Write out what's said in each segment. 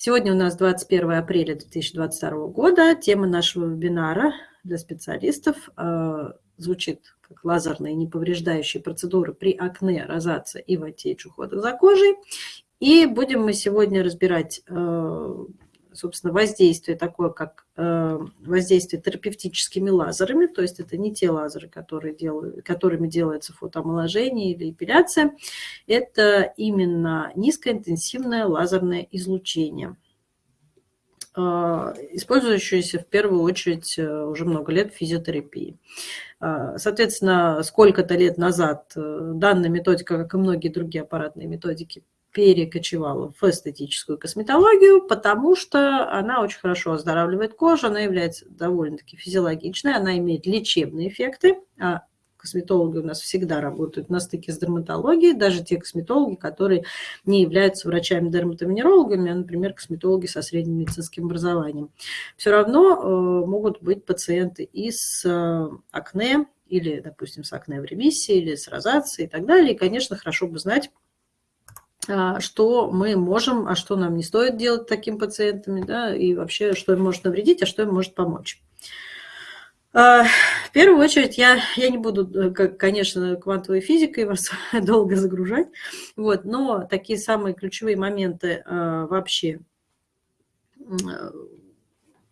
Сегодня у нас 21 апреля 2022 года. Тема нашего вебинара для специалистов э, звучит как лазерные неповреждающие процедуры при акне, розации и ватеч ухода за кожей. И будем мы сегодня разбирать э, собственно, воздействие такое, как э, воздействие терапевтическими лазерами, то есть это не те лазеры, которые делают, которыми делается фотоомоложение или эпиляция, это именно низкоинтенсивное лазерное излучение э, использующиеся в первую очередь э, уже много лет в физиотерапии. Соответственно, сколько-то лет назад данная методика, как и многие другие аппаратные методики, перекочевала в эстетическую косметологию, потому что она очень хорошо оздоравливает кожу, она является довольно-таки физиологичной, она имеет лечебные эффекты, а косметологи у нас всегда работают на стыке с дерматологией, даже те косметологи, которые не являются врачами-дерматовенерологами, а, например, косметологи со средним медицинским образованием. Все равно э, могут быть пациенты и с э, акне, или, допустим, с акне в ремиссии, или с розацией и так далее. И, конечно, хорошо бы знать, что мы можем, а что нам не стоит делать таким пациентами, да, и вообще, что им может навредить, а что им может помочь. А, в первую очередь, я, я не буду, э, конечно, квантовой физикой вас долго загружать, вот, но такие самые ключевые моменты а, вообще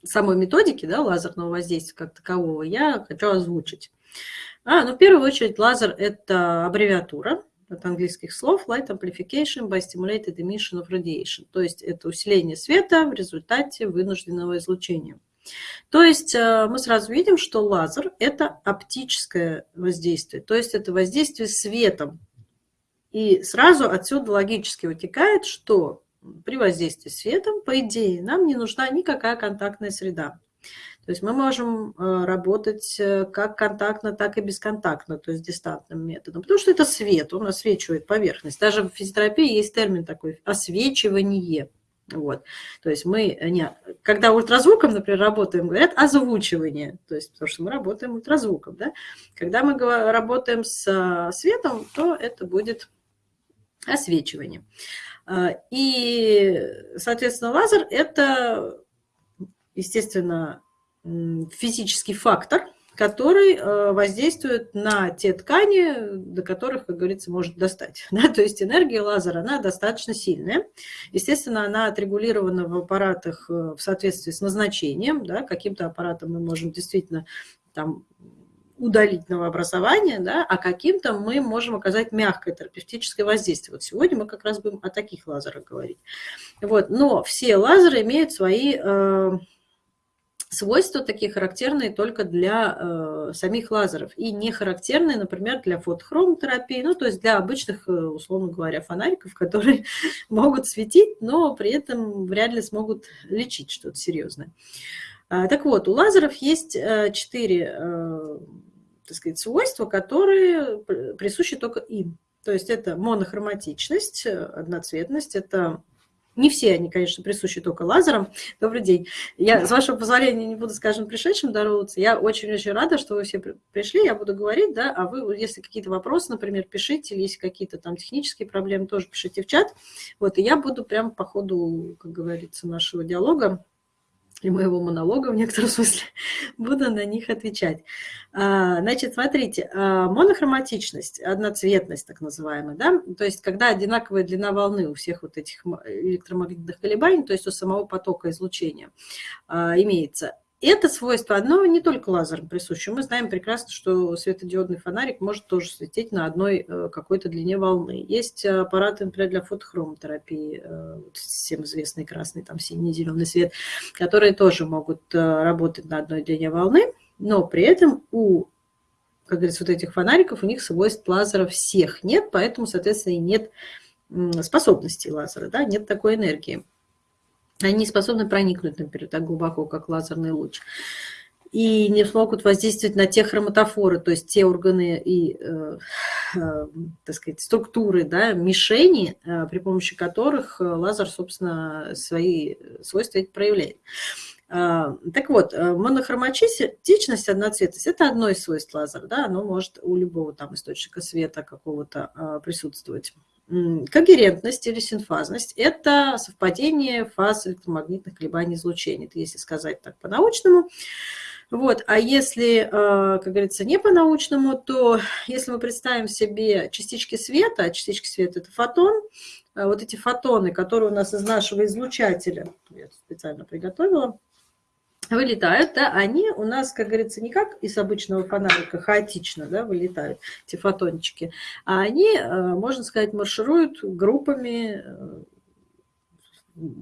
самой методики да, лазерного воздействия как такового я хочу озвучить. А, ну, в первую очередь, лазер – это аббревиатура, от английских слов light amplification by stimulated emission of radiation. То есть это усиление света в результате вынужденного излучения. То есть э, мы сразу видим, что лазер – это оптическое воздействие, то есть это воздействие светом. И сразу отсюда логически вытекает, что при воздействии светом, по идее, нам не нужна никакая контактная среда. То есть мы можем э, работать э, как контактно, так и бесконтактно, то есть дистантным методом, потому что это свет, он освечивает поверхность. Даже в физиотерапии есть термин такой – освечивание. Вот. То есть мы, не, когда ультразвуком, например, работаем, говорят озвучивание, то есть потому что мы работаем ультразвуком. Да? Когда мы работаем с э, светом, то это будет освечивание. И, соответственно, лазер – это, естественно, физический фактор, который э, воздействует на те ткани, до которых, как говорится, может достать. Да? То есть энергия лазера, она достаточно сильная. Естественно, она отрегулирована в аппаратах э, в соответствии с назначением. Да? Каким-то аппаратом мы можем действительно там, удалить новообразование, да? а каким-то мы можем оказать мягкое терапевтическое воздействие. Вот сегодня мы как раз будем о таких лазерах говорить. Вот. Но все лазеры имеют свои э, свойства такие характерные только для э, самих лазеров и не характерные, например, для фотохромотерапии, ну, то есть для обычных, э, условно говоря, фонариков, которые могут светить, но при этом вряд ли смогут лечить что-то серьезное. А, так вот, у лазеров есть э, четыре, э, так сказать, свойства, которые присущи только им. То есть это монохроматичность, э, одноцветность, это не все они, конечно, присущи только лазерам. Добрый день. Я, с вашего позволения, не буду, скажем, пришедшим здороваться. Я очень-очень рада, что вы все пришли. Я буду говорить, да, а вы, если какие-то вопросы, например, пишите, или есть какие-то там технические проблемы, тоже пишите в чат. Вот, и я буду прямо по ходу, как говорится, нашего диалога и моего монолога в некотором смысле, буду на них отвечать. А, значит, смотрите, а, монохроматичность, одноцветность так называемая, да, то есть когда одинаковая длина волны у всех вот этих электромагнитных колебаний, то есть у самого потока излучения а, имеется, это свойство одно не только лазерам присуще. Мы знаем прекрасно, что светодиодный фонарик может тоже светить на одной э, какой-то длине волны. Есть аппараты, например, для фотохромотерапии, э, всем известный красный, там синий, зеленый свет, которые тоже могут э, работать на одной длине волны, но при этом у как говорится, вот этих фонариков, у них свойств лазера всех нет, поэтому, соответственно, и нет способностей лазера, да, нет такой энергии они способны проникнуть, например, так глубоко, как лазерный луч, и не смогут воздействовать на те хроматофоры, то есть те органы и, э, э, так сказать, структуры, да, мишени, э, при помощи которых лазер, собственно, свои свойства проявляет. А, так вот, монохроматичность, одноцветность – это одно из свойств лазера, да, оно может у любого там источника света какого-то а, присутствовать. Когерентность или синфазность – это совпадение фаз электромагнитных колебаний излучения, это если сказать так по-научному. Вот. А если, э, как говорится, не по-научному, то если мы представим себе частички света, а частички света – это фотон, э, вот эти фотоны, которые у нас из нашего излучателя, я специально приготовила, вылетают, да, они у нас, как говорится, не как из обычного фонарика хаотично да, вылетают, эти фотончики, а они, э, можно сказать, маршируют группами э,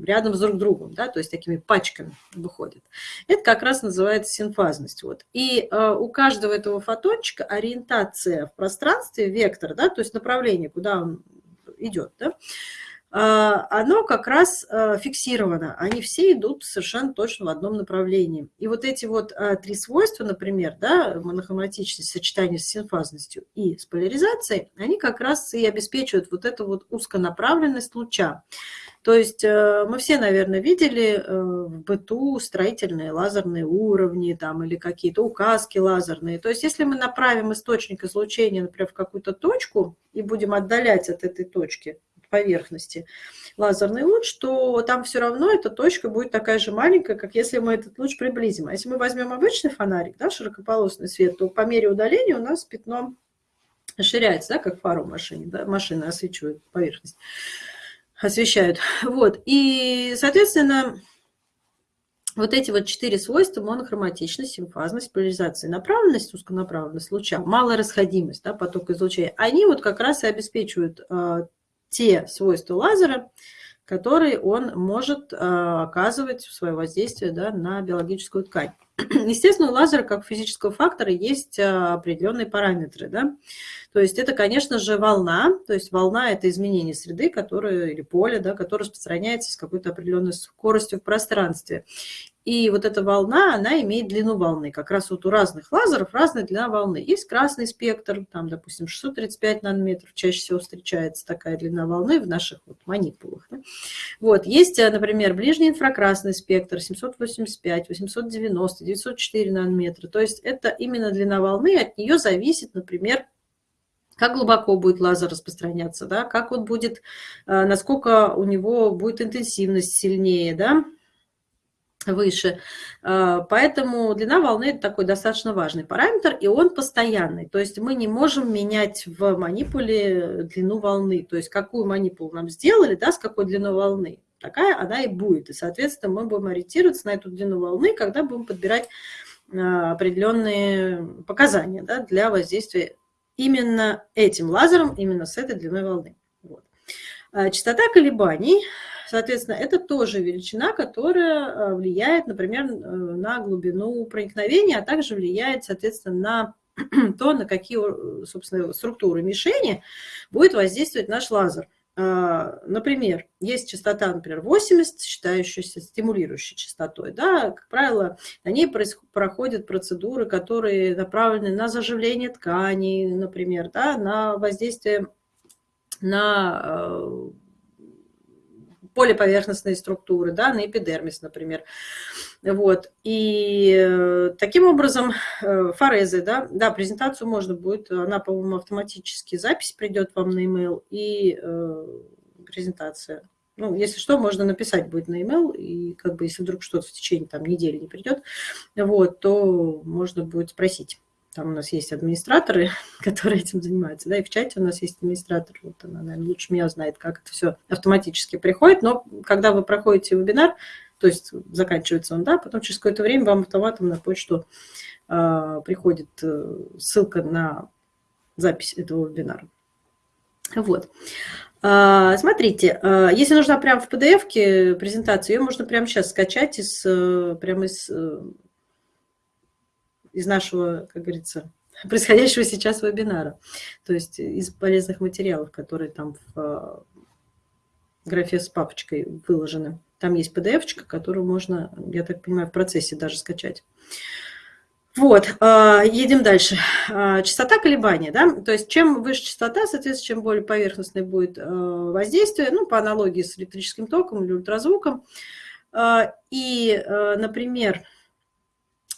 рядом с друг другом, да, то есть такими пачками выходят. Это как раз называется синфазность. Вот. И э, у каждого этого фотончика ориентация в пространстве, вектор, да, то есть направление, куда он идет, да, оно как раз а, фиксировано. Они все идут совершенно точно в одном направлении. И вот эти вот а, три свойства, например, да, монохроматичность, сочетание с синфазностью и с поляризацией, они как раз и обеспечивают вот эту вот узконаправленность луча. То есть э, мы все, наверное, видели э, в быту строительные лазерные уровни там, или какие-то указки лазерные. То есть если мы направим источник излучения, например, в какую-то точку и будем отдалять от этой точки поверхности лазерный луч, то там все равно эта точка будет такая же маленькая, как если мы этот луч приблизим. А если мы возьмем обычный фонарик, да, широкополосный свет, то по мере удаления у нас пятно расширяется, да, как фару машины, да, машины освещают поверхность, освещают. Вот, и, соответственно, вот эти вот четыре свойства – монохроматичность, симфазность, поляризация, направленность, узконаправленность луча, малая расходимость да, потока излучения, они вот как раз и обеспечивают а, те свойства лазера, которые он может э, оказывать в свое воздействие да, на биологическую ткань. Естественно, у лазера как физического фактора есть э, определенные параметры. Да? То есть это, конечно же, волна. То есть волна – это изменение среды, которое, или поля, да, которое распространяется с какой-то определенной скоростью в пространстве. И вот эта волна, она имеет длину волны. Как раз вот у разных лазеров разная длина волны. Есть красный спектр, там, допустим, 635 нанометров, чаще всего встречается такая длина волны в наших вот манипулах. Да? Вот. Есть, э, например, ближний инфракрасный спектр 785, 890, 904 нанометра. То есть это именно длина волны, от нее зависит, например, как глубоко будет лазер распространяться, да, как он будет, э, насколько у него будет интенсивность сильнее, да, выше. А, поэтому длина волны – это такой достаточно важный параметр, и он постоянный. То есть мы не можем менять в манипуле длину волны. То есть какую манипулу нам сделали, да, с какой длиной волны, такая она и будет. И, соответственно, мы будем ориентироваться на эту длину волны, когда будем подбирать а, определенные показания да, для воздействия именно этим лазером, именно с этой длиной волны. Вот. А, частота колебаний Соответственно, это тоже величина, которая э, влияет, например, э, на глубину проникновения, а также влияет, соответственно, на то, на какие, э, собственно, структуры мишени будет воздействовать наш лазер. Например, есть частота, например, 80, считающаяся стимулирующей частотой. Да? Как правило, на ней проходят процедуры, которые направлены на заживление тканей, например, да? на воздействие на полиповерхностные структуры, да, на эпидермис, например. Вот. И э, таким образом э, форезы, да, да, презентацию можно будет, она, по-моему, автоматически, запись придет вам на email и э, презентация. Ну, если что, можно написать будет на email, и как бы если вдруг что-то в течение там недели не придет, вот, то можно будет спросить. Там у нас есть администраторы, которые этим занимаются, да, и в чате у нас есть администратор, вот она, наверное, лучше меня знает, как это все автоматически приходит, но когда вы проходите вебинар, то есть заканчивается он, да, потом через какое-то время вам автоматом на почту э, приходит э, ссылка на запись этого вебинара. Вот. А, смотрите, а, если нужна прям в PDF презентация, ее можно прямо сейчас скачать из, э, прямо из э, из нашего, как говорится, происходящего сейчас вебинара. То есть из полезных материалов, которые там в э, графе с папочкой выложены. Там есть PDF-очка, которую можно, я так понимаю, в процессе даже скачать. Вот, э, едем дальше. Э, частота колебания, да, то есть чем выше частота, соответственно, чем более поверхностное будет воздействие, ну, по аналогии с электрическим током или ультразвуком. И, например,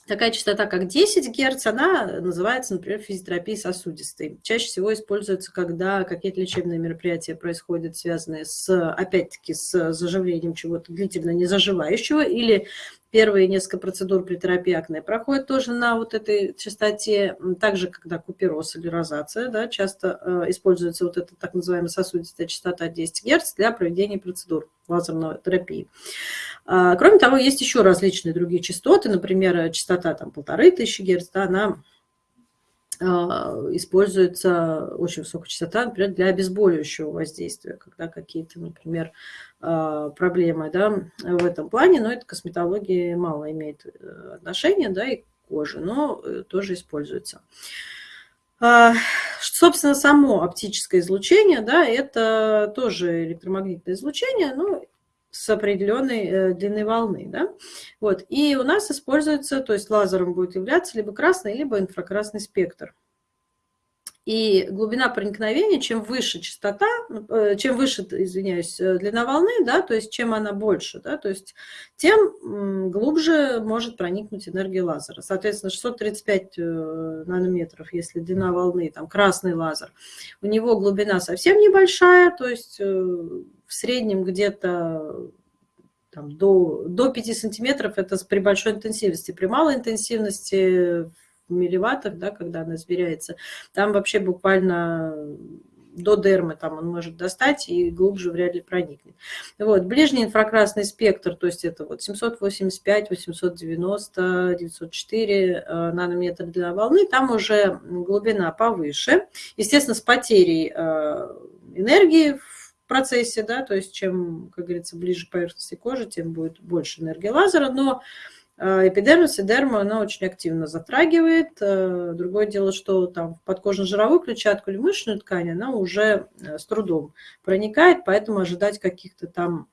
Такая частота, как 10 Гц, она называется, например, физиотерапией сосудистой. Чаще всего используется, когда какие-то лечебные мероприятия происходят, связанные с, опять-таки, с заживлением чего-то длительно не заживающего, или первые несколько процедур при проходят тоже на вот этой частоте. Также, когда купероз или розация, да, часто э, используется вот эта так называемая сосудистая частота 10 Гц для проведения процедур лазерной терапии. А, кроме того, есть еще различные другие частоты, например, частота там полторы тысячи Гц, да, она а, используется очень высокая частота, например, для обезболивающего воздействия, когда какие-то, например, проблемы да, в этом плане, но это косметология мало имеет э, отношения, да, и кожи, но э, тоже используется. Собственно, само оптическое излучение, да, это тоже электромагнитное излучение, но с определенной э, длины волны. Да? Вот. И у нас используется, то есть лазером будет являться либо красный, либо инфракрасный спектр. И глубина проникновения, чем выше частота, э, чем выше, извиняюсь, э, длина волны, да, то есть чем она больше, да, то есть тем глубже может проникнуть энергия лазера. Соответственно, 635 нанометров, если длина волны, там красный лазер, у него глубина совсем небольшая, то есть в среднем где-то до, до 5 сантиметров это при большой интенсивности. При малой интенсивности в милливаттах, да, когда она измеряется, там вообще буквально до дермы там он может достать и глубже вряд ли проникнет. Вот, ближний инфракрасный спектр, то есть это вот 785, 890, 904 нанометра длина волны, там уже глубина повыше. Естественно, с потерей э, энергии процессе, да, то есть чем, как говорится, ближе к поверхности кожи, тем будет больше энергии лазера, но эпидермис и дерма она очень активно затрагивает. Э, другое дело, что там в подкожно-жировую клетчатку или мышечную ткань она уже э, с трудом проникает, поэтому ожидать каких-то там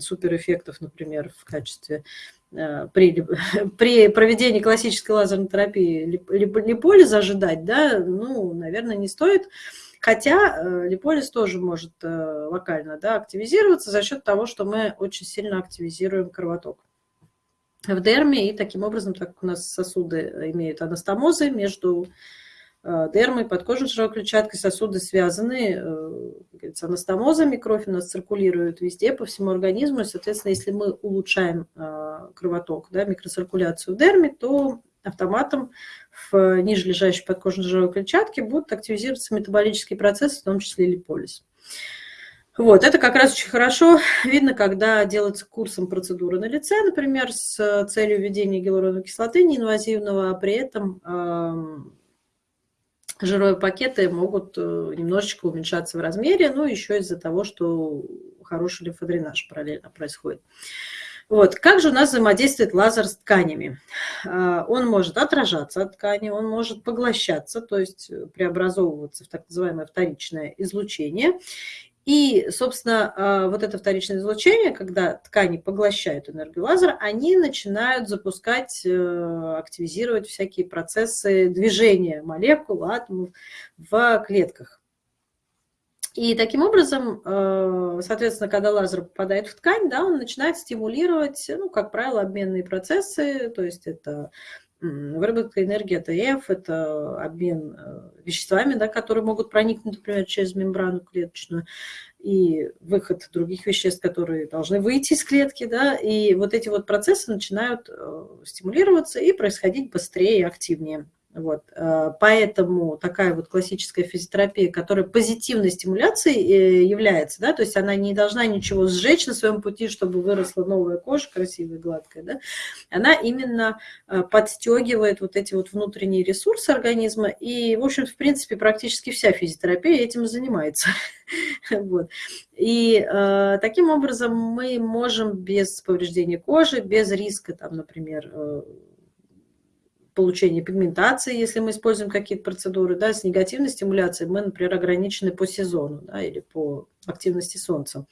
суперэффектов, например, в качестве при, при проведении классической лазерной терапии липолиза ожидать, да, ну, наверное, не стоит. Хотя э, липолиз тоже может э, локально да, активизироваться за счет того, что мы очень сильно активизируем кровоток в дерме, и таким образом, так как у нас сосуды имеют анастомозы между э, дермой, подкожной жировой клетчаткой, сосуды связаны с анастомозами, кровь у нас циркулирует везде, по всему организму, и, соответственно, если мы улучшаем кровоток, да, микроциркуляцию в дерме, то автоматом в ниже лежащей подкожно-жировой клетчатке будут активизироваться метаболические процессы, в том числе липолиз. Вот, это как раз очень хорошо видно, когда делается курсом процедуры на лице, например, с целью введения гиалуроновой кислоты неинвазивного, а при этом э, жировые пакеты могут э, немножечко уменьшаться в размере, ну, еще из-за того, что хороший лимфодренаж параллельно происходит. Вот. Как же у нас взаимодействует лазер с тканями? А, он может отражаться от ткани, он может поглощаться, то есть преобразовываться в так называемое вторичное излучение. И, собственно, а, вот это вторичное излучение, когда ткани поглощают энергию лазера, они начинают запускать, э, активизировать всякие процессы движения молекул, атомов в клетках. И таким образом, э, соответственно, когда лазер попадает в ткань, да, он начинает стимулировать, ну, как правило, обменные процессы, то есть это выработка энергии АТФ, это обмен э, веществами, да, которые могут проникнуть, например, через мембрану клеточную, и выход других веществ, которые должны выйти из клетки, да, и вот эти вот процессы начинают э, стимулироваться и происходить быстрее и активнее. Вот. Э, поэтому такая вот классическая физиотерапия, которая позитивной стимуляцией э, является, да, то есть она не должна ничего сжечь на своем пути, чтобы выросла новая кожа красивая, гладкая, да, она именно э, подстегивает вот эти вот внутренние ресурсы организма, и, в общем, в принципе, практически вся физиотерапия этим занимается. Вот. И э, таким образом мы можем без повреждения кожи, без риска, там, например, получения пигментации, если мы используем какие-то процедуры, да, с негативной стимуляцией мы, например, ограничены по сезону да, или по активности солнца.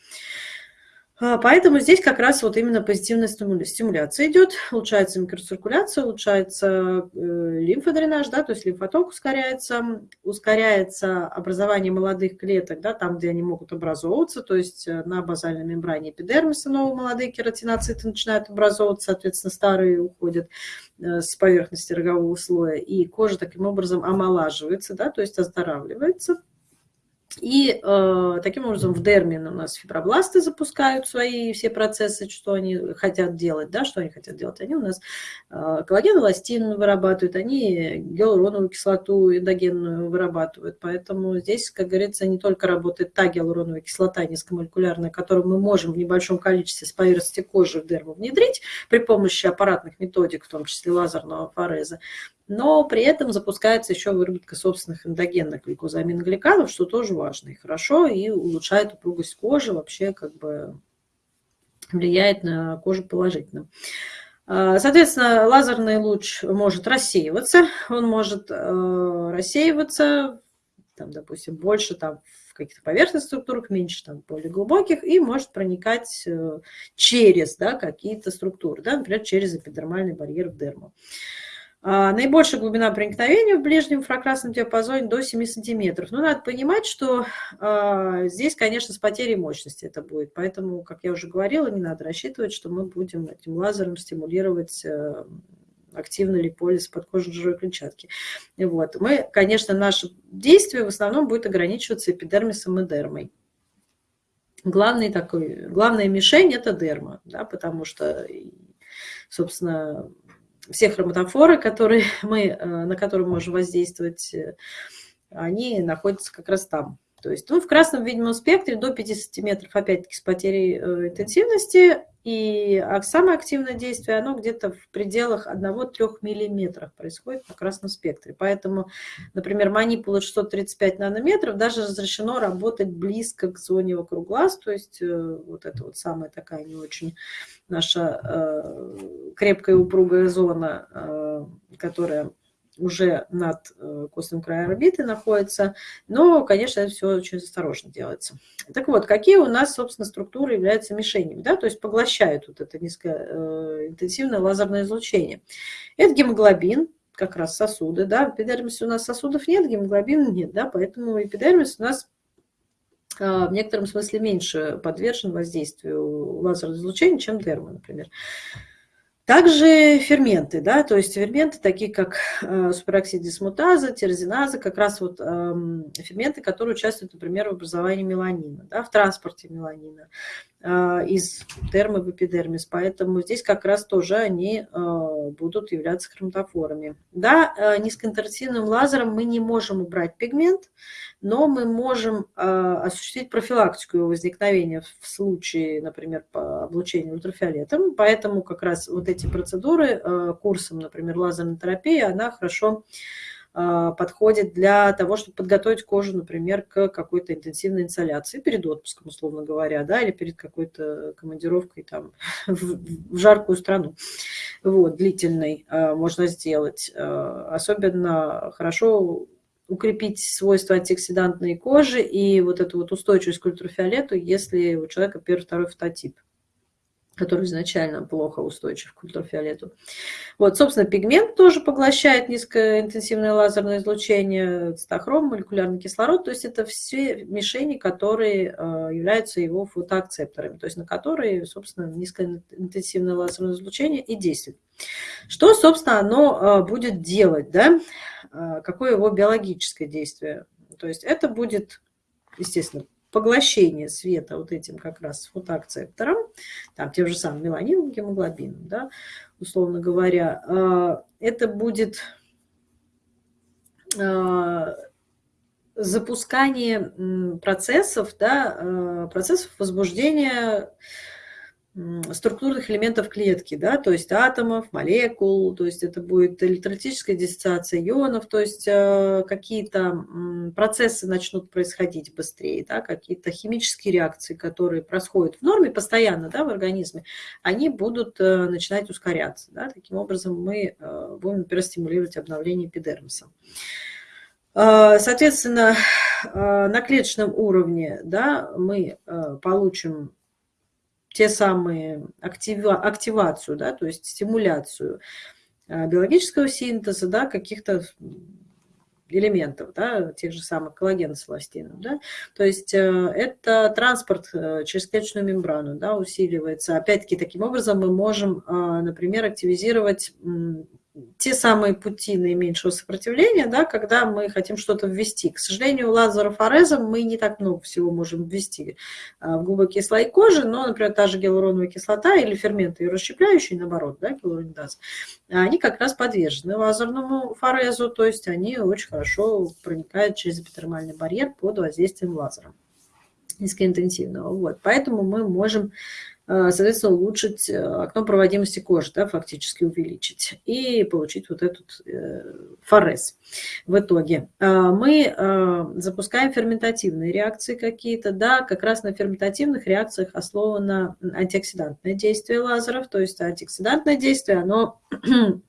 А, поэтому здесь как раз вот именно позитивная стимуляция идет, улучшается микроциркуляция, улучшается э, лимфодренаж, да, то есть лимфоток ускоряется, ускоряется образование молодых клеток, да, там, где они могут образовываться, то есть э, на базальной мембране эпидермиса новые молодые кератиноциты начинают образовываться, соответственно, старые уходят э, с поверхности рогового слоя, и кожа таким образом омолаживается, да, то есть оздоравливается. И э, таким образом в дерме у нас фибробласты запускают свои все процессы, что они хотят делать, да, что они хотят делать. Они у нас э, коллаген, эластин вырабатывают, они гиалуроновую кислоту эндогенную вырабатывают. Поэтому здесь, как говорится, не только работает та гиалуроновая кислота низкомолекулярная, которую мы можем в небольшом количестве с поверхности кожи в дерму внедрить при помощи аппаратных методик, в том числе лазерного фореза, но при этом запускается еще выработка собственных эндогенных гликозаминогликанов, что тоже важно и хорошо, и улучшает упругость кожи, вообще как бы влияет на кожу положительно. А, соответственно, лазерный луч может рассеиваться, он может э, рассеиваться, там, допустим, больше там, в каких-то поверхностных структурах, меньше там, более глубоких, и может проникать э, через да, какие-то структуры, да, например, через эпидермальный барьер в дерму. А, наибольшая глубина проникновения в ближнем инфракрасном диапазоне до 7 сантиметров. Но надо понимать, что э, здесь, конечно, с потерей мощности это будет. Поэтому, как я уже говорила, не надо рассчитывать, что мы будем этим лазером стимулировать э, активно липолиз подкожной жировой клетчатки. Вот. Мы, конечно, наше действие в основном будет ограничиваться эпидермисом и дермой. Главный такой, главная мишень – это дерма, да, потому что, собственно, все хроматофоры, которые мы, э, на которые мы можем воздействовать, э, они находятся как раз там. То есть ну, в красном видимом спектре до 5 сантиметров, опять-таки, с потерей э, интенсивности. И самое активное действие, оно где-то в пределах 1-3 миллиметров происходит на красном спектре. Поэтому, например, манипула 635 нанометров даже разрешено работать близко к зоне вокруг глаз. То есть вот это вот самая такая не очень наша крепкая упругая зона, которая уже над э, костным краем орбиты находится, но, конечно, это все очень осторожно делается. Так вот, какие у нас, собственно, структуры являются мишенями, да, то есть поглощают вот это низкоинтенсивное э, лазерное излучение. Это гемоглобин, как раз сосуды, да, в эпидермисе у нас сосудов нет, гемоглобина нет, да, поэтому эпидермис у нас а, в некотором смысле меньше подвержен воздействию лазерного излучения, чем дерма, например. Также ферменты, да, то есть ферменты, такие как э, супероксид дисмутаза, тирозиназа, как раз вот э, ферменты, которые участвуют, например, в образовании меланина, да, в транспорте меланина э, из дермы в эпидермис. Поэтому здесь как раз тоже они э, будут являться хроматофорами. Да, низкоинтенсивным лазером мы не можем убрать пигмент, но мы можем э, осуществить профилактику его возникновения в случае, например, по облучению ультрафиолетом. Поэтому как раз вот эти процедуры э, курсом, например, лазерной терапии, она хорошо э, подходит для того, чтобы подготовить кожу, например, к какой-то интенсивной инсоляции перед отпуском, условно говоря, да, или перед какой-то командировкой там в, в жаркую страну, вот, длительной можно сделать. Особенно хорошо укрепить свойства антиоксидантной кожи и вот эту вот устойчивость к ультрафиолету, если у человека первый, второй фототип который изначально плохо устойчив к ультрафиолету. Вот, собственно, пигмент тоже поглощает низкоинтенсивное лазерное излучение, цитохром, молекулярный кислород, то есть это все мишени, которые э, являются его фотоакцепторами, то есть на которые, собственно, низкоинтенсивное лазерное излучение и действует. Что, собственно, оно э, будет делать, да? Э, какое его биологическое действие? То есть это будет, естественно, поглощение света вот этим как раз фотоакцептором, там тем же самым меланином, гемоглобином, да, условно говоря, э, это будет запускание процессов, да, процессов возбуждения структурных элементов клетки, да, то есть атомов, молекул, то есть это будет электролитическая диссоциация ионов, то есть э, какие-то процессы начнут происходить быстрее, да, какие-то химические реакции, которые происходят в норме постоянно да, в организме, они будут э, начинать ускоряться. Да, таким образом мы э, будем, например, стимулировать обновление эпидермиса. Соответственно, на клеточном уровне да, мы получим те самые актива, активацию, да, то есть стимуляцию э, биологического синтеза, да, каких-то элементов, да, тех же самых коллагена с эластином. Да? То есть э, это транспорт э, через клеточную мембрану да, усиливается. Опять-таки, таким образом мы можем, например, активизировать те самые пути наименьшего сопротивления, да, когда мы хотим что-то ввести. К сожалению, лазерофорезом мы не так много всего можем ввести а, в глубокие слои кожи, но, например, та же гиалуроновая кислота или ферменты ее расщепляющие, наоборот, да, гиалуронидаз, они как раз подвержены лазерному форезу, то есть они очень хорошо проникают через эпидермальный барьер под воздействием лазера низкоинтенсивного. Вот. Поэтому мы можем Э, соответственно, улучшить э, окно проводимости кожи, да, фактически увеличить, и получить вот этот э, форез в итоге. Мы запускаем ферментативные реакции какие-то, да, как раз на ферментативных реакциях основано антиоксидантное действие лазеров, то есть антиоксидантное действие, оно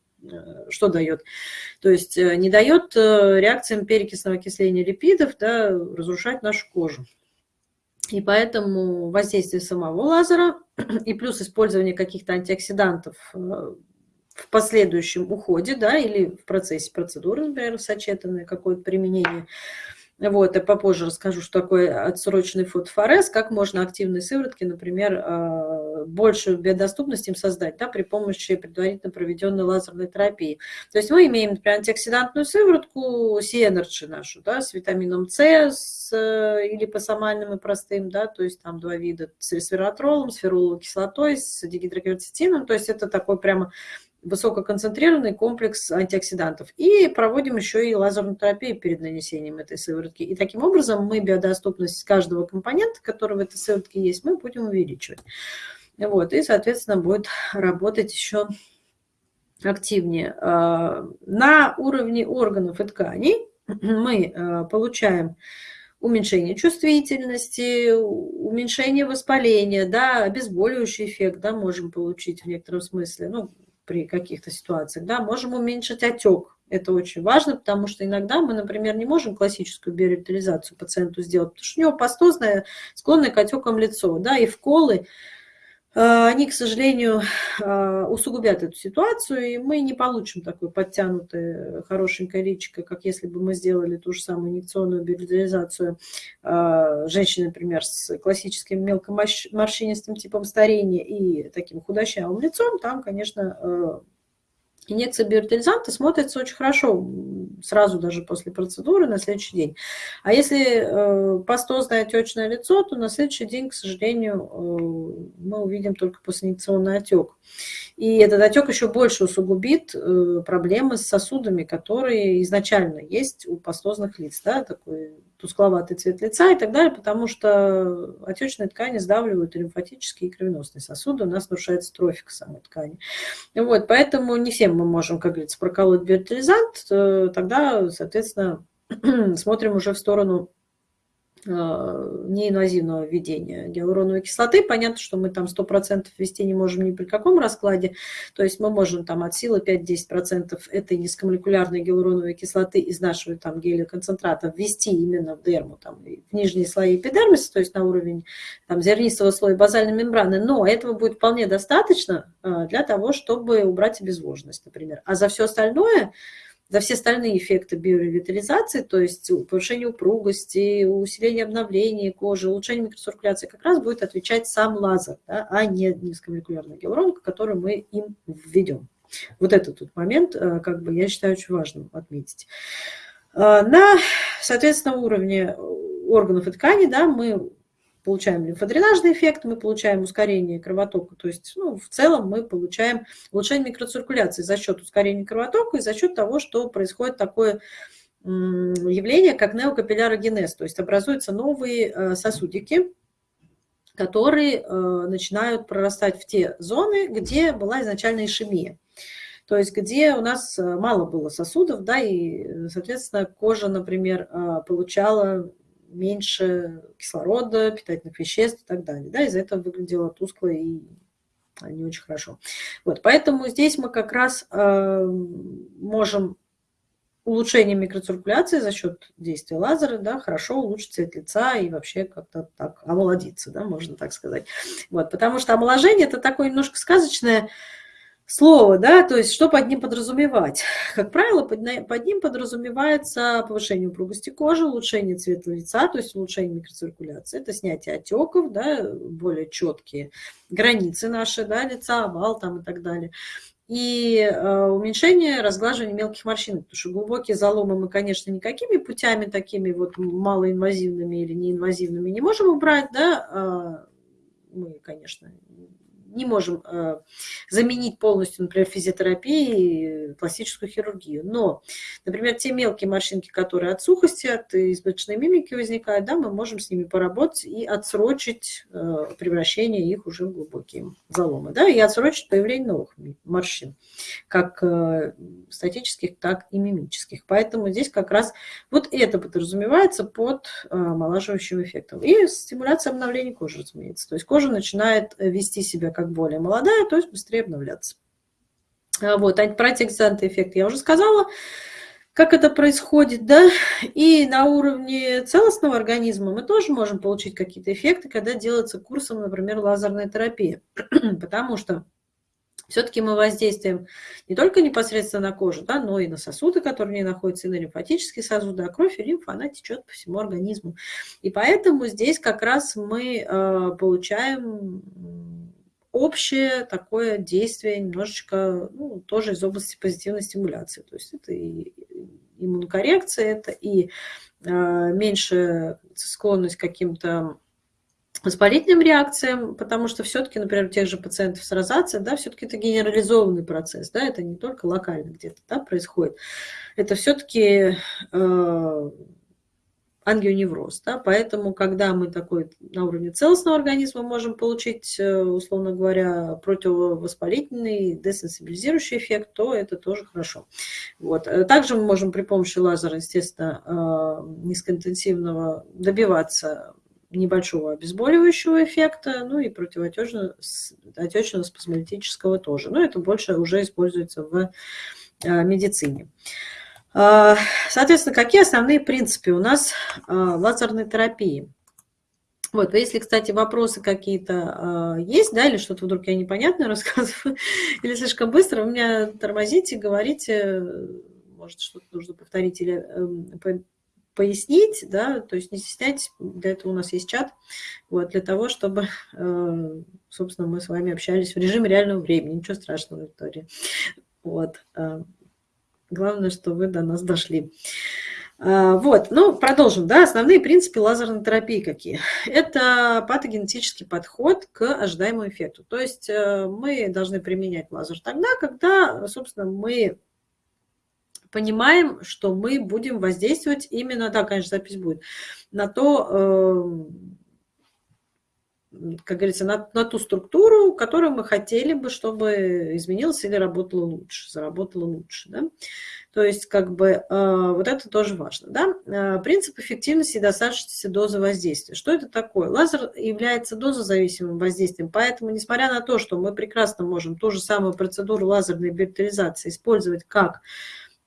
что дает? То есть не дает реакциям перекисного окисления липидов да, разрушать нашу кожу. И поэтому воздействие самого лазера и плюс использование каких-то антиоксидантов э, в последующем уходе, да, или в процессе процедуры, например, сочетанное какое-то применение. Вот, я попозже расскажу, что такое отсроченный фотофорез, как можно активные сыворотки, например, э, большую биодоступность им создать да, при помощи предварительно проведенной лазерной терапии. То есть мы имеем, например, антиоксидантную сыворотку, C-Energy нашу, да, с витамином С, с, э, липосомальным и простым, да, то есть там два вида, с ресвератролом, с феруловой кислотой, с дигидрокверцетином, то есть это такой прямо высококонцентрированный комплекс антиоксидантов. И проводим еще и лазерную терапию перед нанесением этой сыворотки. И таким образом мы биодоступность каждого компонента, который в этой сыворотке есть, мы будем увеличивать. Вот, и, соответственно, будет работать еще активнее. А, на уровне органов и тканей мы а, получаем уменьшение чувствительности, уменьшение воспаления, да, обезболивающий эффект, да, можем получить в некотором смысле. Ну, при каких-то ситуациях, да, можем уменьшить отек. Это очень важно, потому что иногда мы, например, не можем классическую биоревитализацию пациенту сделать, потому что у него пастозное, склонное к отекам лицо, да, и вколы, они, к сожалению, э, усугубят эту ситуацию, и мы не получим такое подтянутое хорошенькое личико, как если бы мы сделали ту же самую инъекционную биоритализацию э, женщины, например, с классическим мелкоморщинистым типом старения и таким худощавым лицом, там, конечно, Инъекция биоритализанта смотрится очень хорошо сразу даже после процедуры на следующий день. А если э, пастозное отечное лицо, то на следующий день, к сожалению, э, мы увидим только постинъекционный отек. И этот отек еще больше усугубит э, проблемы с сосудами, которые изначально есть у пастозных лиц. Да, такой тускловатый цвет лица и так далее, потому что отечные ткани сдавливают лимфатические, и кровеносные сосуды, у нас нарушается трофика самой ткани. Вот, поэтому не всем мы можем, как говорится, проколоть биоритализант, э, тогда, соответственно, смотрим уже в сторону неинвазивного введения гиалуроновой кислоты. Понятно, что мы там 100% ввести не можем ни при каком раскладе. То есть мы можем там от силы 5-10% этой низкомолекулярной гиалуроновой кислоты из нашего там гелиоконцентрата ввести именно в дерму, там, в нижние слои эпидермиса, то есть на уровень там, зернистого слоя базальной мембраны. Но этого будет вполне достаточно э, для того, чтобы убрать обезвоженность, например. А за все остальное за все остальные эффекты биоревитализации, то есть повышение упругости, усиление обновления кожи, улучшение микроциркуляции, как раз будет отвечать сам лазер, да, а не низкомолекулярная гиалуронка, которую мы им введем. Вот этот тут момент, э, как бы, я считаю, очень важным отметить. Э, на, соответственно, уровне органов и тканей да, мы получаем лимфодренажный эффект, мы получаем ускорение кровотока, то есть ну, в целом мы получаем улучшение микроциркуляции за счет ускорения кровотока и за счет того, что происходит такое явление, как неокапиллярогенез, то есть образуются новые э, сосудики, которые э, начинают прорастать в те зоны, где была изначально ишемия. То есть где у нас э, мало было сосудов, да, и, соответственно, кожа, например, получала меньше кислорода, питательных веществ и так далее. Да, из-за этого выглядело тускло и не очень хорошо. Вот, поэтому здесь мы как раз э, можем улучшение микроциркуляции за счет действия лазера, да, хорошо улучшит цвет лица и вообще как-то так омолодиться, да, можно так сказать. Вот, потому что омоложение – это такое немножко сказочное слово, да, то есть что под ним подразумевать? Как правило, под, под ним подразумевается повышение упругости кожи, улучшение цвета лица, то есть улучшение микроциркуляции, это снятие отеков, да, более четкие границы наши, да, лица, овал там и так далее. И э, уменьшение разглаживания мелких морщин, потому что глубокие заломы мы, конечно, никакими путями такими вот малоинвазивными или неинвазивными не можем убрать, да, э, мы, конечно, не можем э, заменить полностью, например, физиотерапией пластическую хирургию. Но, например, те мелкие морщинки, которые от сухости, от избыточной мимики возникают, да, мы можем с ними поработать и отсрочить э, превращение их уже в глубокие заломы, да, и отсрочить появление новых морщин, как э, статических, так и мимических. Поэтому здесь как раз вот это подразумевается под омолаживающим эффектом. И стимуляция обновления кожи, разумеется. То есть кожа начинает вести себя как как более молодая, то есть быстрее обновляться. А вот, про антиоксидантный эффект я уже сказала, как это происходит, да, и на уровне целостного организма мы тоже можем получить какие-то эффекты, когда делается курсом, например, лазерная терапия, потому что все-таки мы воздействуем не только непосредственно на кожу, да, но и на сосуды, которые в ней находятся, и на лимфатические сосуды, а кровь и лимфа, она течет по всему организму. И поэтому здесь как раз мы э, получаем общее такое действие немножечко, ну, тоже из области позитивной стимуляции. То есть это и иммунокоррекция, это и э, меньше склонность к каким-то воспалительным реакциям, потому что все-таки, например, у тех же пациентов с розацией, да, все-таки это генерализованный процесс, да, это не только локально где-то да, происходит. Это все-таки э, ангионевроз. Да? Поэтому, когда мы такой на уровне целостного организма можем получить, э, условно говоря, противовоспалительный, десенсибилизирующий эффект, то это тоже хорошо. Вот. Э, также мы можем при помощи лазера, естественно, э, низкоинтенсивного добиваться небольшого обезболивающего эффекта, ну и противоотечного спазмолитического тоже. Но это больше уже используется в медицине. А, соответственно, какие основные принципы у нас а, лазерной терапии? Вот, если, кстати, вопросы какие-то э, есть, да, или что-то вдруг я непонятно рассказываю, или слишком быстро, вы меня тормозите, говорите, может, что-то нужно повторить или э, по, пояснить, да, то есть не стесняйтесь, для этого у нас есть чат, вот, для того, чтобы, э, собственно, мы с вами общались в режиме реального времени, ничего страшного, Виктория. Вот. Главное, что вы до нас дошли. А, вот, ну, продолжим, да, основные принципы лазерной терапии какие. Это патогенетический подход к ожидаемому эффекту. То есть э, мы должны применять лазер тогда, когда, собственно, мы понимаем, что мы будем воздействовать именно, да, конечно, запись будет, на то, эм, как говорится, на, на ту структуру, которую мы хотели бы, чтобы изменилась или работала лучше, заработала лучше. Да? То есть, как бы, э, вот это тоже важно. Да? Э, принцип эффективности и достаточности дозы воздействия. Что это такое? Лазер является дозозависимым воздействием, поэтому, несмотря на то, что мы прекрасно можем ту же самую процедуру лазерной биотеризации использовать как